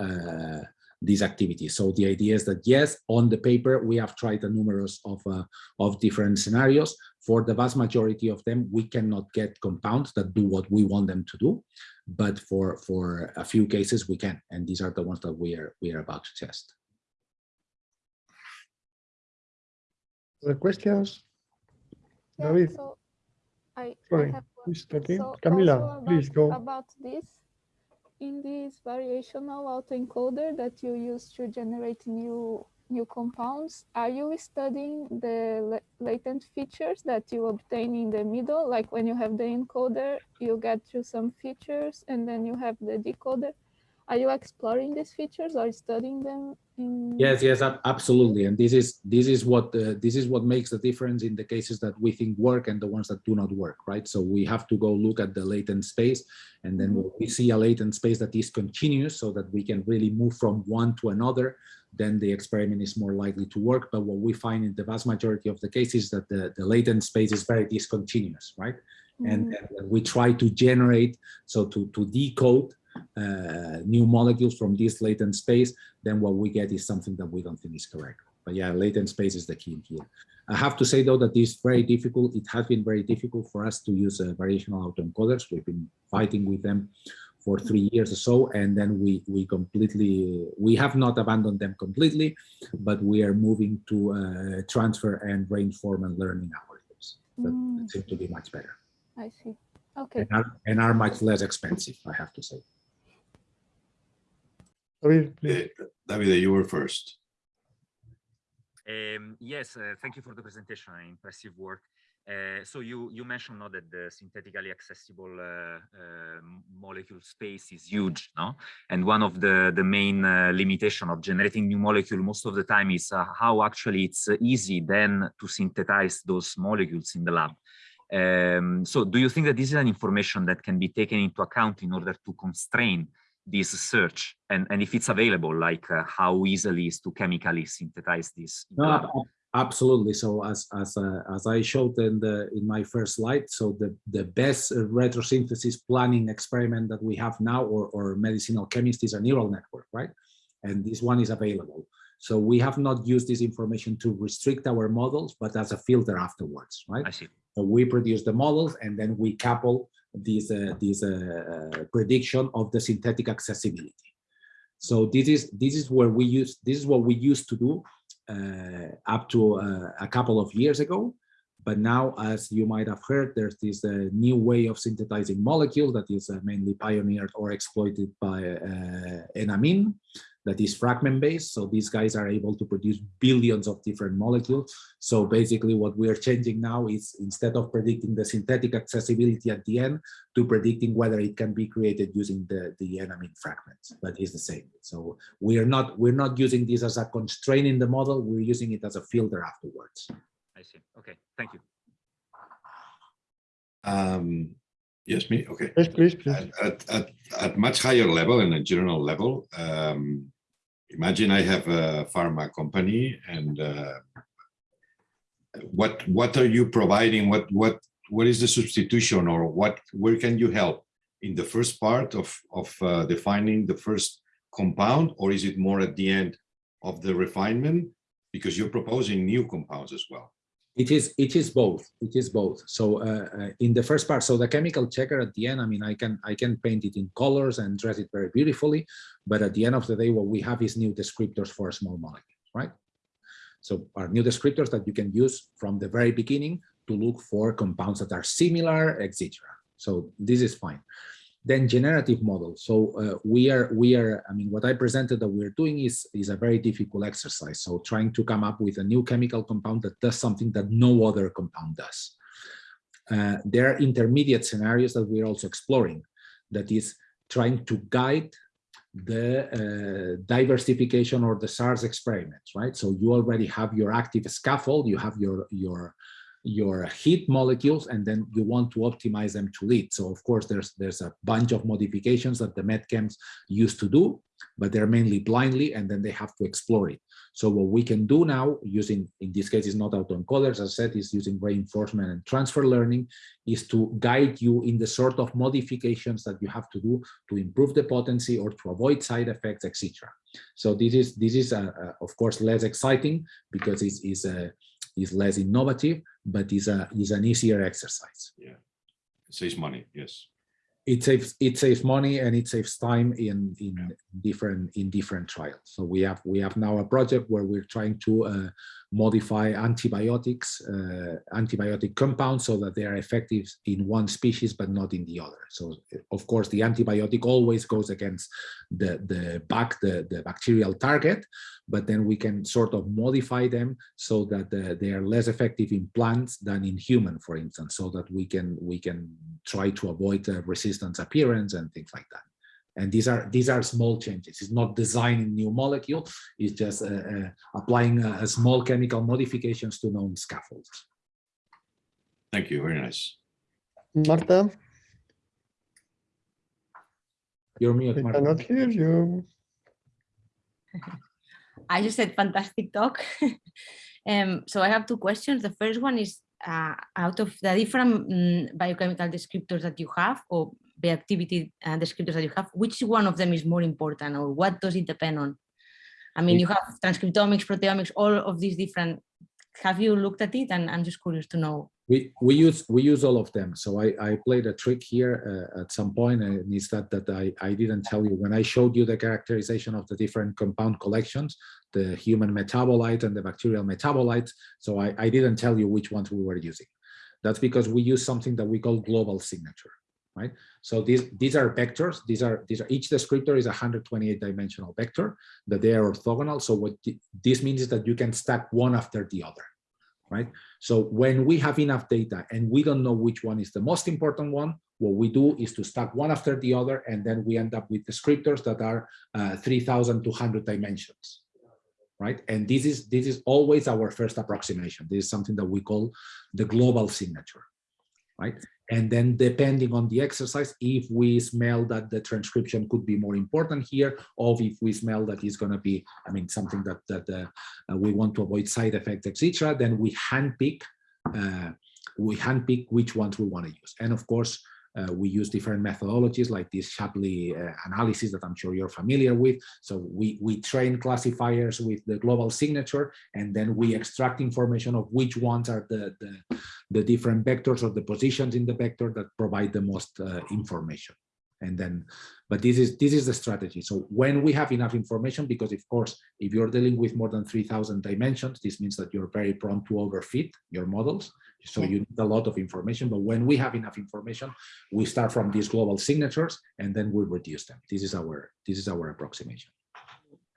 uh, these activities. So the idea is that yes, on the paper we have tried a numerous of uh, of different scenarios. For the vast majority of them, we cannot get compounds that do what we want them to do, but for for a few cases we can, and these are the ones that we are we are about to test. Other questions? Yeah, David? so I, I Sorry, have one. So Camila, also please go. About this, in this variational autoencoder that you use to generate new new compounds, are you studying the latent features that you obtain in the middle? Like when you have the encoder, you get to some features and then you have the decoder. Are you exploring these features or studying them? Yes, yes, absolutely. And this is this is what uh, this is what makes the difference in the cases that we think work and the ones that do not work, right? So we have to go look at the latent space, and then when we see a latent space that is continuous, so that we can really move from one to another, then the experiment is more likely to work. But what we find in the vast majority of the cases that the, the latent space is very discontinuous, right? Mm -hmm. and, and we try to generate, so to, to decode new molecules from this latent space, then what we get is something that we don't think is correct. But yeah, latent space is the key here. I have to say though that it's very difficult. It has been very difficult for us to use uh, variational autoencoders. We've been fighting with them for three years or so, and then we we completely we have not abandoned them completely, but we are moving to uh, transfer and reinform and learning algorithms that mm. seem to be much better. I see. Okay. And are, and are much less expensive, I have to say. David, uh, David, you were first. Um, yes, uh, thank you for the presentation. Impressive work. Uh, so you you mentioned now that the synthetically accessible uh, uh, molecule space is huge, no? And one of the the main uh, limitation of generating new molecule most of the time is how actually it's easy then to synthesize those molecules in the lab. Um, so do you think that this is an information that can be taken into account in order to constrain this search and, and if it's available, like uh, how easily is to chemically synthesize this? No, absolutely. So as as uh, as I showed in the in my first slide, so the the best retrosynthesis planning experiment that we have now, or or medicinal chemist, is a neural network, right? And this one is available. So we have not used this information to restrict our models, but as a filter afterwards, right? I see. So we produce the models and then we couple this, uh, this uh, prediction of the synthetic accessibility. So this is this is where we use this is what we used to do uh, up to uh, a couple of years ago. But now, as you might have heard, there's this uh, new way of synthesizing molecules that is uh, mainly pioneered or exploited by Enamin that is fragment based. So these guys are able to produce billions of different molecules. So basically what we are changing now is instead of predicting the synthetic accessibility at the end to predicting whether it can be created using the, the enamine fragments, but it's the same. So we are not, we're not using this as a constraint in the model. We're using it as a filter afterwards. I see. Okay. Thank you. Um, Yes, me. Okay. Yes, please, please. At, at, at, at much higher level and a general level, um, imagine I have a pharma company and uh, what what are you providing? What what what is the substitution or what where can you help in the first part of of uh, defining the first compound or is it more at the end of the refinement because you're proposing new compounds as well? It is it is both. It is both. So uh, uh, in the first part, so the chemical checker at the end, I mean, I can I can paint it in colors and dress it very beautifully, but at the end of the day, what we have is new descriptors for small molecules, right? So are new descriptors that you can use from the very beginning to look for compounds that are similar, etc. So this is fine then generative models. So uh, we are, we are, I mean, what I presented that we're doing is, is a very difficult exercise. So trying to come up with a new chemical compound that does something that no other compound does. Uh, there are intermediate scenarios that we're also exploring. that is trying to guide the uh, diversification or the SARS experiments, right? So you already have your active scaffold, you have your your your heat molecules, and then you want to optimize them to lead. So of course, there's there's a bunch of modifications that the medchems used to do, but they're mainly blindly, and then they have to explore it. So what we can do now, using in this case is not autoencoders, as I said, is using reinforcement and transfer learning, is to guide you in the sort of modifications that you have to do to improve the potency or to avoid side effects, etc. So this is this is uh, uh, of course less exciting because it's is uh, is less innovative, but is a is an easier exercise. Yeah. Saves money, yes. It saves it saves money and it saves time in in different in different trials. So we have we have now a project where we're trying to uh, modify antibiotics, uh, antibiotic compounds so that they are effective in one species but not in the other. So of course the antibiotic always goes against the the back the the bacterial target, but then we can sort of modify them so that uh, they are less effective in plants than in human, for instance, so that we can we can try to avoid uh, resistance appearance and things like that. And these are these are small changes. It's not designing new molecule. It's just uh, uh, applying a, a small chemical modifications to known scaffolds. Thank you, very nice. Marta, You're mute, we Marta. cannot hear you. I just said fantastic talk. um, so I have two questions. The first one is uh, out of the different mm, biochemical descriptors that you have or bioactivity uh, descriptors that you have, which one of them is more important or what does it depend on? I mean, you have transcriptomics, proteomics, all of these different. Have you looked at it? And I'm just curious to know. We we use we use all of them. So I I played a trick here uh, at some point, and it's that that I I didn't tell you when I showed you the characterization of the different compound collections, the human metabolite and the bacterial metabolites. So I I didn't tell you which ones we were using. That's because we use something that we call global signature, right? So these these are vectors. These are these are each descriptor is a 128 dimensional vector that they are orthogonal. So what this means is that you can stack one after the other right? So when we have enough data and we don't know which one is the most important one, what we do is to stack one after the other, and then we end up with descriptors that are uh, 3,200 dimensions, right? And this is this is always our first approximation. This is something that we call the global signature, right? And then depending on the exercise, if we smell that the transcription could be more important here, or if we smell that it's going to be, I mean, something that, that uh, uh, we want to avoid side effects, etc., then we handpick, uh, we handpick which ones we want to use. And of course, uh, we use different methodologies like this Shapley uh, analysis that I'm sure you're familiar with. So we, we train classifiers with the global signature, and then we extract information of which ones are the, the, the different vectors or the positions in the vector that provide the most uh, information. And then, but this is this is the strategy. So when we have enough information, because of course, if you're dealing with more than 3,000 dimensions, this means that you're very prone to overfit your models. So you need a lot of information, but when we have enough information, we start from these global signatures and then we reduce them. This is our this is our approximation.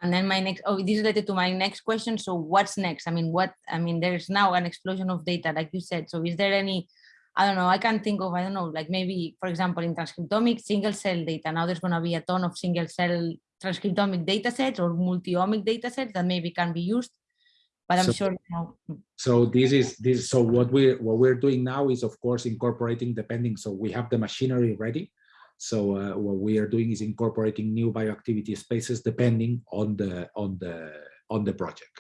And then my next, oh, this is related to my next question. So what's next? I mean, what, I mean, there's now an explosion of data, like you said. So is there any, I don't know, I can think of, I don't know, like maybe, for example, in transcriptomic single cell data, now there's going to be a ton of single cell transcriptomic data sets or multi-omic data sets that maybe can be used but I'm So- sure you know, So this is this. So what we what we're doing now is of course incorporating depending. So we have the machinery ready. So uh, what we are doing is incorporating new bioactivity spaces depending on the on the on the project,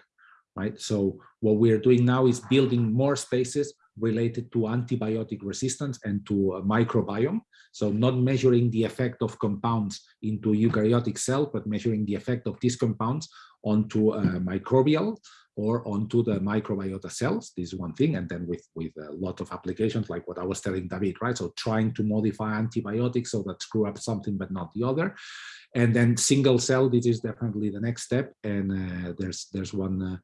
right? So what we are doing now is building more spaces related to antibiotic resistance and to uh, microbiome. So not measuring the effect of compounds into eukaryotic cell, but measuring the effect of these compounds onto uh, microbial or onto the microbiota cells. This is one thing. And then with, with a lot of applications, like what I was telling David, right? So trying to modify antibiotics so that screw up something, but not the other. And then single cell, this is definitely the next step. And uh, there's, there's one uh,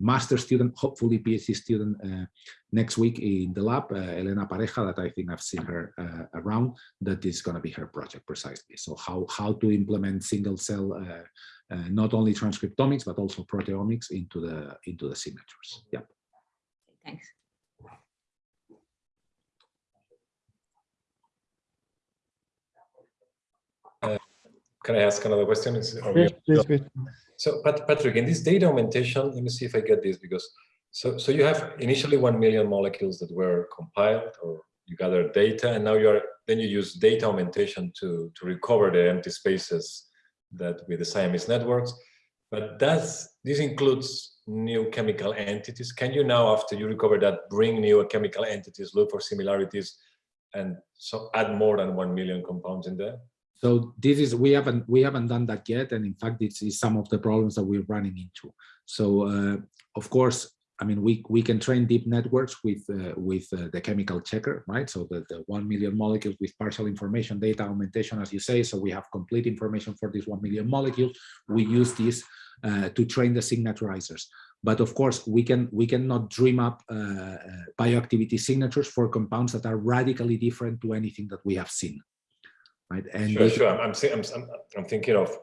master student, hopefully PhD student uh, next week in the lab, uh, Elena Pareja, that I think I've seen her uh, around, that is going to be her project precisely. So how, how to implement single cell uh, not only transcriptomics but also proteomics into the into the signatures. Yeah. thanks. Can I ask another question? Is, are please, please. So Pat- Patrick, in this data augmentation, let me see if I get this because so so you have initially one million molecules that were compiled or you gather data and now you're then you use data augmentation to to recover the empty spaces that with the Siamese networks. But does this includes new chemical entities? Can you now, after you recover that, bring new chemical entities, look for similarities, and so add more than one million compounds in there? So this is we haven't we haven't done that yet, and in fact, this is some of the problems that we're running into. So uh, of course, I mean, we we can train deep networks with uh, with uh, the chemical checker, right? So the, the one million molecules with partial information data augmentation, as you say. So we have complete information for this one million molecules. We use this uh, to train the signaturizers. But of course, we can we cannot dream up uh, uh, bioactivity signatures for compounds that are radically different to anything that we have seen, right? And Sure, sure. I'm, I'm, I'm, I'm, thinking of,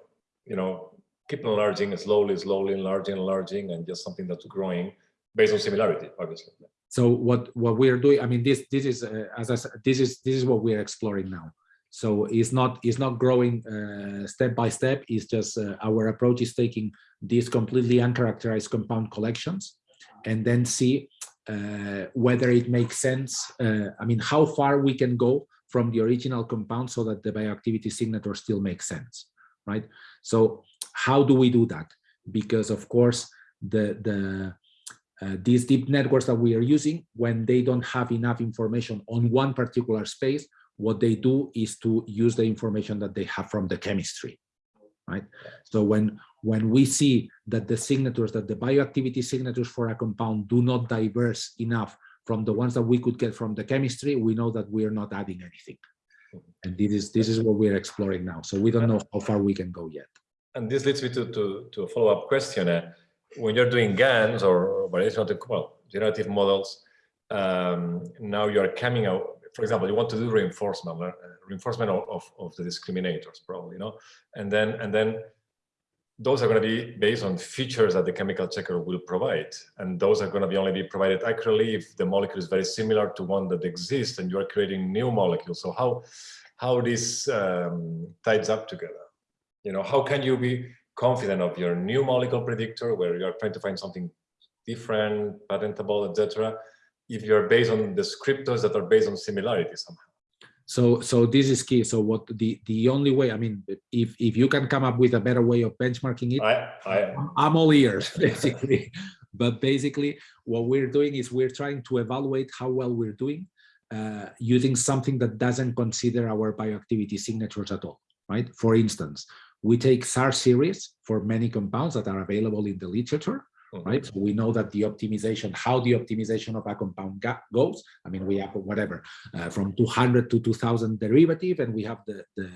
you know, keep enlarging slowly, slowly enlarging, enlarging, and just something that's growing based on similarity, obviously. so what what we are doing i mean this this is uh, as i said this is this is what we are exploring now so it's not it's not growing uh, step by step it's just uh, our approach is taking these completely uncharacterized compound collections and then see uh, whether it makes sense uh, i mean how far we can go from the original compound so that the bioactivity signature still makes sense right so how do we do that because of course the the uh, these deep networks that we are using, when they don't have enough information on one particular space, what they do is to use the information that they have from the chemistry, right? So when when we see that the signatures, that the bioactivity signatures for a compound do not diverse enough from the ones that we could get from the chemistry, we know that we are not adding anything. And this is this is what we're exploring now. So we don't know how far we can go yet. And this leads me to, to, to a follow-up question. Uh, when you're doing GANs or variation of the, well, generative models, um, now you're coming out, for example, you want to do reinforcement, uh, reinforcement of, of, of the discriminators probably, you know, and then, and then those are going to be based on features that the chemical checker will provide. And those are going to be only be provided accurately if the molecule is very similar to one that exists and you are creating new molecules. So how, how this um, ties up together? You know, how can you be confident of your new molecule predictor where you're trying to find something different, patentable, etc. if you're based on descriptors that are based on similarity somehow. So, so this is key. So what the, the only way, I mean, if, if you can come up with a better way of benchmarking it, I, I, I'm all ears, basically. but basically, what we're doing is we're trying to evaluate how well we're doing uh, using something that doesn't consider our bioactivity signatures at all, right? For instance, we take SAR series for many compounds that are available in the literature, right? So we know that the optimization, how the optimization of a compound goes. I mean, we have whatever uh, from 200 to 2000 derivative, and we have the the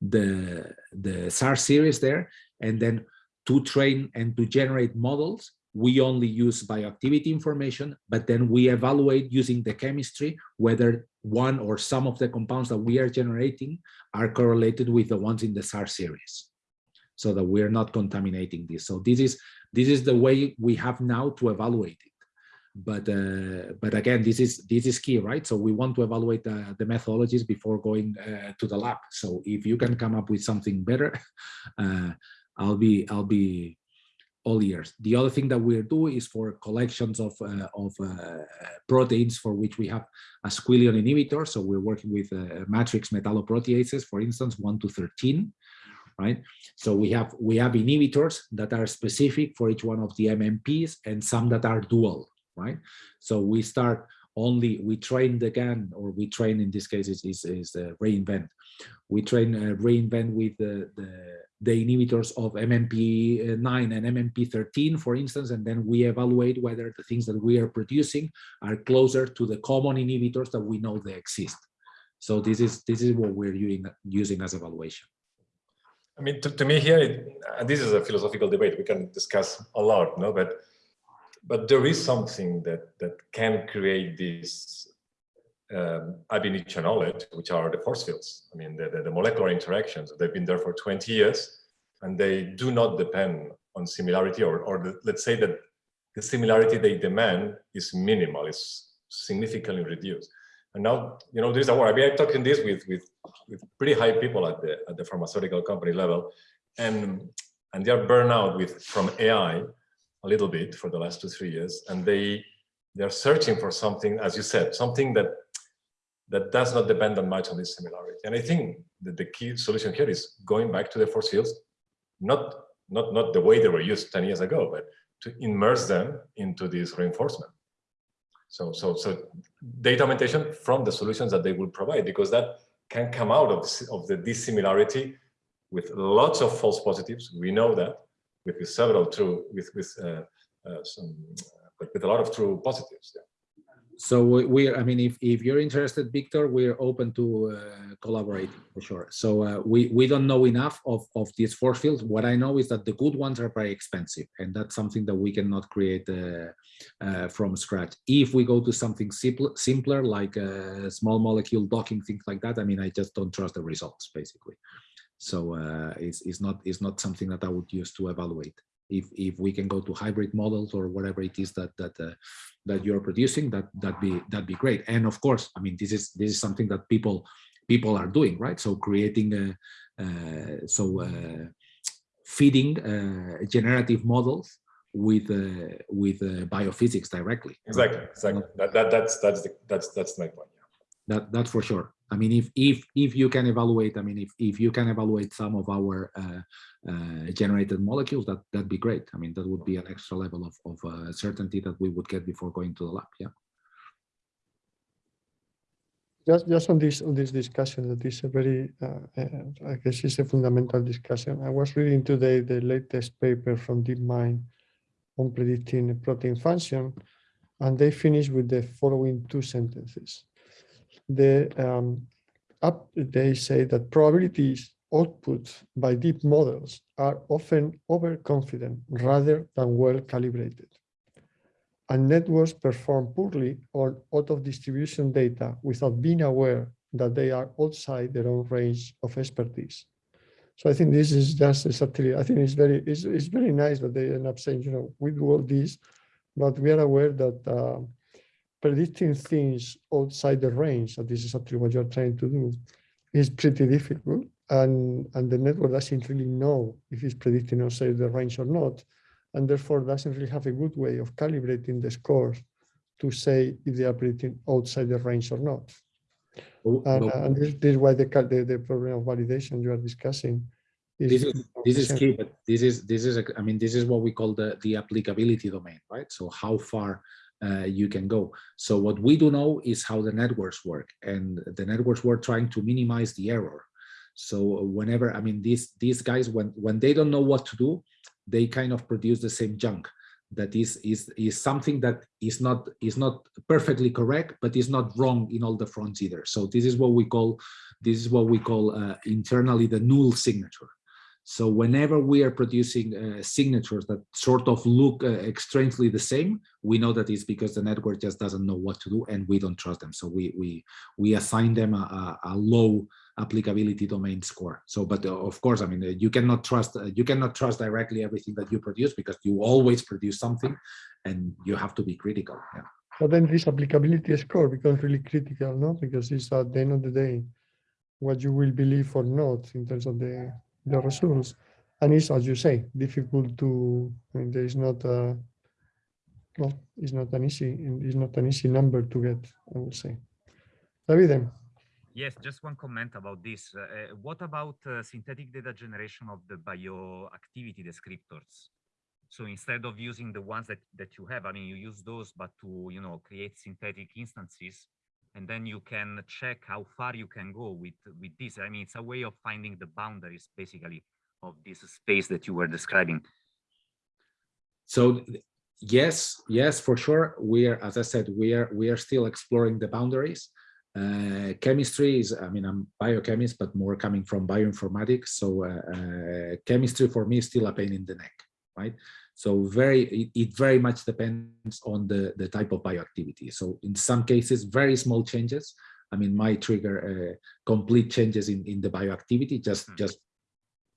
the the SAR series there, and then to train and to generate models, we only use bioactivity information, but then we evaluate using the chemistry whether one or some of the compounds that we are generating are correlated with the ones in the SAR series so that we're not contaminating this. So this is this is the way we have now to evaluate it. But uh, but again, this is this is key, right? So we want to evaluate the, the methodologies before going uh, to the lab. So if you can come up with something better, uh, I'll be I'll be all ears. The other thing that we're doing is for collections of uh, of uh, proteins for which we have a squillion inhibitor. So we're working with uh, matrix metalloproteases, for instance, one to 13 right? So we have we have inhibitors that are specific for each one of the MMPs and some that are dual, right? So we start only we train the GAN or we train in this case is is, is uh, reinvent. We train uh, reinvent with the, the the inhibitors of MMP9 and MMP13, for instance, and then we evaluate whether the things that we are producing are closer to the common inhibitors that we know they exist. So this is this is what we're using using as evaluation. I mean, to, to me here, it, and this is a philosophical debate we can discuss a lot, no? But but there is something that that can create this um, ab initio knowledge, which are the force fields. I mean, the, the, the molecular interactions. They've been there for 20 years, and they do not depend on similarity, or or the, let's say that the similarity they demand is minimal, is significantly reduced. And now, you know, there's a war. I mean, I'm talking this with, with, with pretty high people at the, at the pharmaceutical company level. And, and they're burned out with, from AI a little bit for the last two, three years. And they, they're searching for something, as you said, something that that does not depend on much on this similarity. And I think that the key solution here is going back to the force fields, not, not, not the way they were used 10 years ago, but to immerse them into this reinforcement. So, so, so data augmentation from the solutions that they will provide, because that can come out of, of the dissimilarity with lots of false positives. We know that with, with several true, with, with uh, uh, some, but with a lot of true positives. Yeah so we, we, I mean, if, if you're interested, Victor, we're open to uh, collaborate for sure. So uh, we, we don't know enough of, of these force fields. What I know is that the good ones are very expensive and that's something that we cannot create uh, uh from scratch. If we go to something simple, simpler, like a small molecule docking, things like that, I mean, I just don't trust the results basically. So uh, it's, it's, not, it's not something that I would use to evaluate if if we can go to hybrid models or whatever it is that that uh, that you're producing that that be that be great. And of course i mean this is this is something that people people are doing right? So creating a uh, so uh, feeding uh, generative models with uh, with uh, biophysics directly. Exactly exactly. That, that that's that's the, that's that's my point yeah. that that's for sure I mean, if if if you can evaluate, I mean, if if you can evaluate some of our uh, uh, generated molecules, that that'd be great. I mean, that would be an extra level of of uh, certainty that we would get before going to the lab. Yeah. Just just on this on this discussion, that is a very, uh, uh, I guess, it's a fundamental discussion. I was reading today the latest paper from DeepMind on predicting protein function, and they finish with the following two sentences the um, up, they say that probabilities output by deep models are often overconfident rather than well calibrated. And networks perform poorly on out of distribution data without being aware that they are outside their own range of expertise. So I think this is just exactly, I think it's very, it's, it's very nice that they end up saying, you know, we do all this, but we are aware that uh, predicting things outside the range, and this is actually what you're trying to do, is pretty difficult. And, and the network doesn't really know if it's predicting outside the range or not, and therefore doesn't really have a good way of calibrating the scores to say if they are predicting outside the range or not. Oh, and, uh, and this, this, is why the, the, the problem of validation you are discussing is this is this is key but this is this is a, i mean this is what we call the the applicability domain right so how far uh, you can go. So what we do know is how the networks work and the networks were trying to minimize the error. So whenever, I mean, these, these guys, when, when they don't know what to do, they kind of produce the same junk that is, is, is something that is not, is not perfectly correct, but is not wrong in all the fronts either. So this is what we call, this is what we call uh, internally the null signature. So whenever we are producing uh, signatures that sort of look uh, strangely the same, we know that it's because the network just doesn't know what to do and we don't trust them. So we we we assign them a, a, low applicability domain score. So, but uh, of course, I mean, uh, you cannot trust uh, you cannot trust directly everything that you produce because you always produce something, and you have to be critical. Yeah. But then this applicability score becomes really critical, no? Because it's at the end of the day what you will believe or not in terms of the the results. And it's, as you say, difficult to, I mean, there is not a, well, it's not an easy, it's not an easy number to get, I would say. David? Yes, just one comment about this. Uh, uh, what about uh, synthetic data generation of the bioactivity descriptors? So instead of using the ones that, that you have, I mean, you use those, but to, you know, create synthetic instances, and then you can check how far you can go with with this. I mean it's a way of finding the boundaries basically of this space that you were describing. So yes yes for sure we are as i said we are we are still exploring the boundaries. Uh, chemistry is i mean i'm biochemist but more coming from bioinformatics so uh, uh, chemistry for me is still a pain in the neck right so very, it, it, very much depends on the, the type of bioactivity. So in some cases, very small changes, I mean, might trigger uh, complete changes in, in the bioactivity, just, mm -hmm. just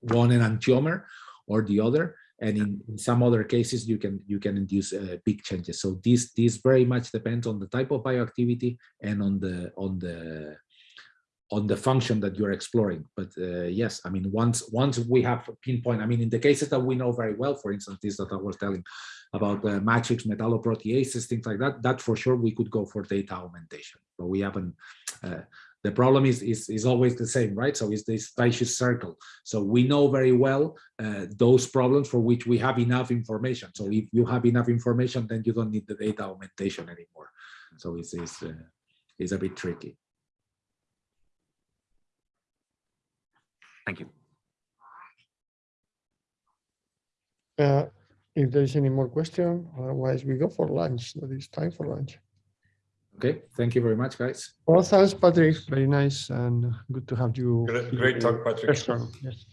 one enantiomer or the other. and in, in some other cases you can you can induce uh, big changes. So this this very much depends on the type of bioactivity and on the on the on the function that you're exploring. But uh, yes, I mean, once once we have pinpoint, I mean, in the cases that we know very well, for instance, this that I was telling about the matrix metalloproteases, things like that, that for sure we could go for data augmentation, but we haven't. Uh, the problem is, is is always the same, right? So it's this vicious circle. So we know very well uh, those problems for which we have enough information. So if you have enough information, then you don't need the data augmentation anymore. So it's it's, uh, it's a bit tricky. Thank you. Uh, if there is any more question, otherwise we go for lunch. That is time for lunch. Okay, thank you very much, guys. Well, thanks, Patrick. Very nice and good to have you. Great, great talk, Patrick. Yes.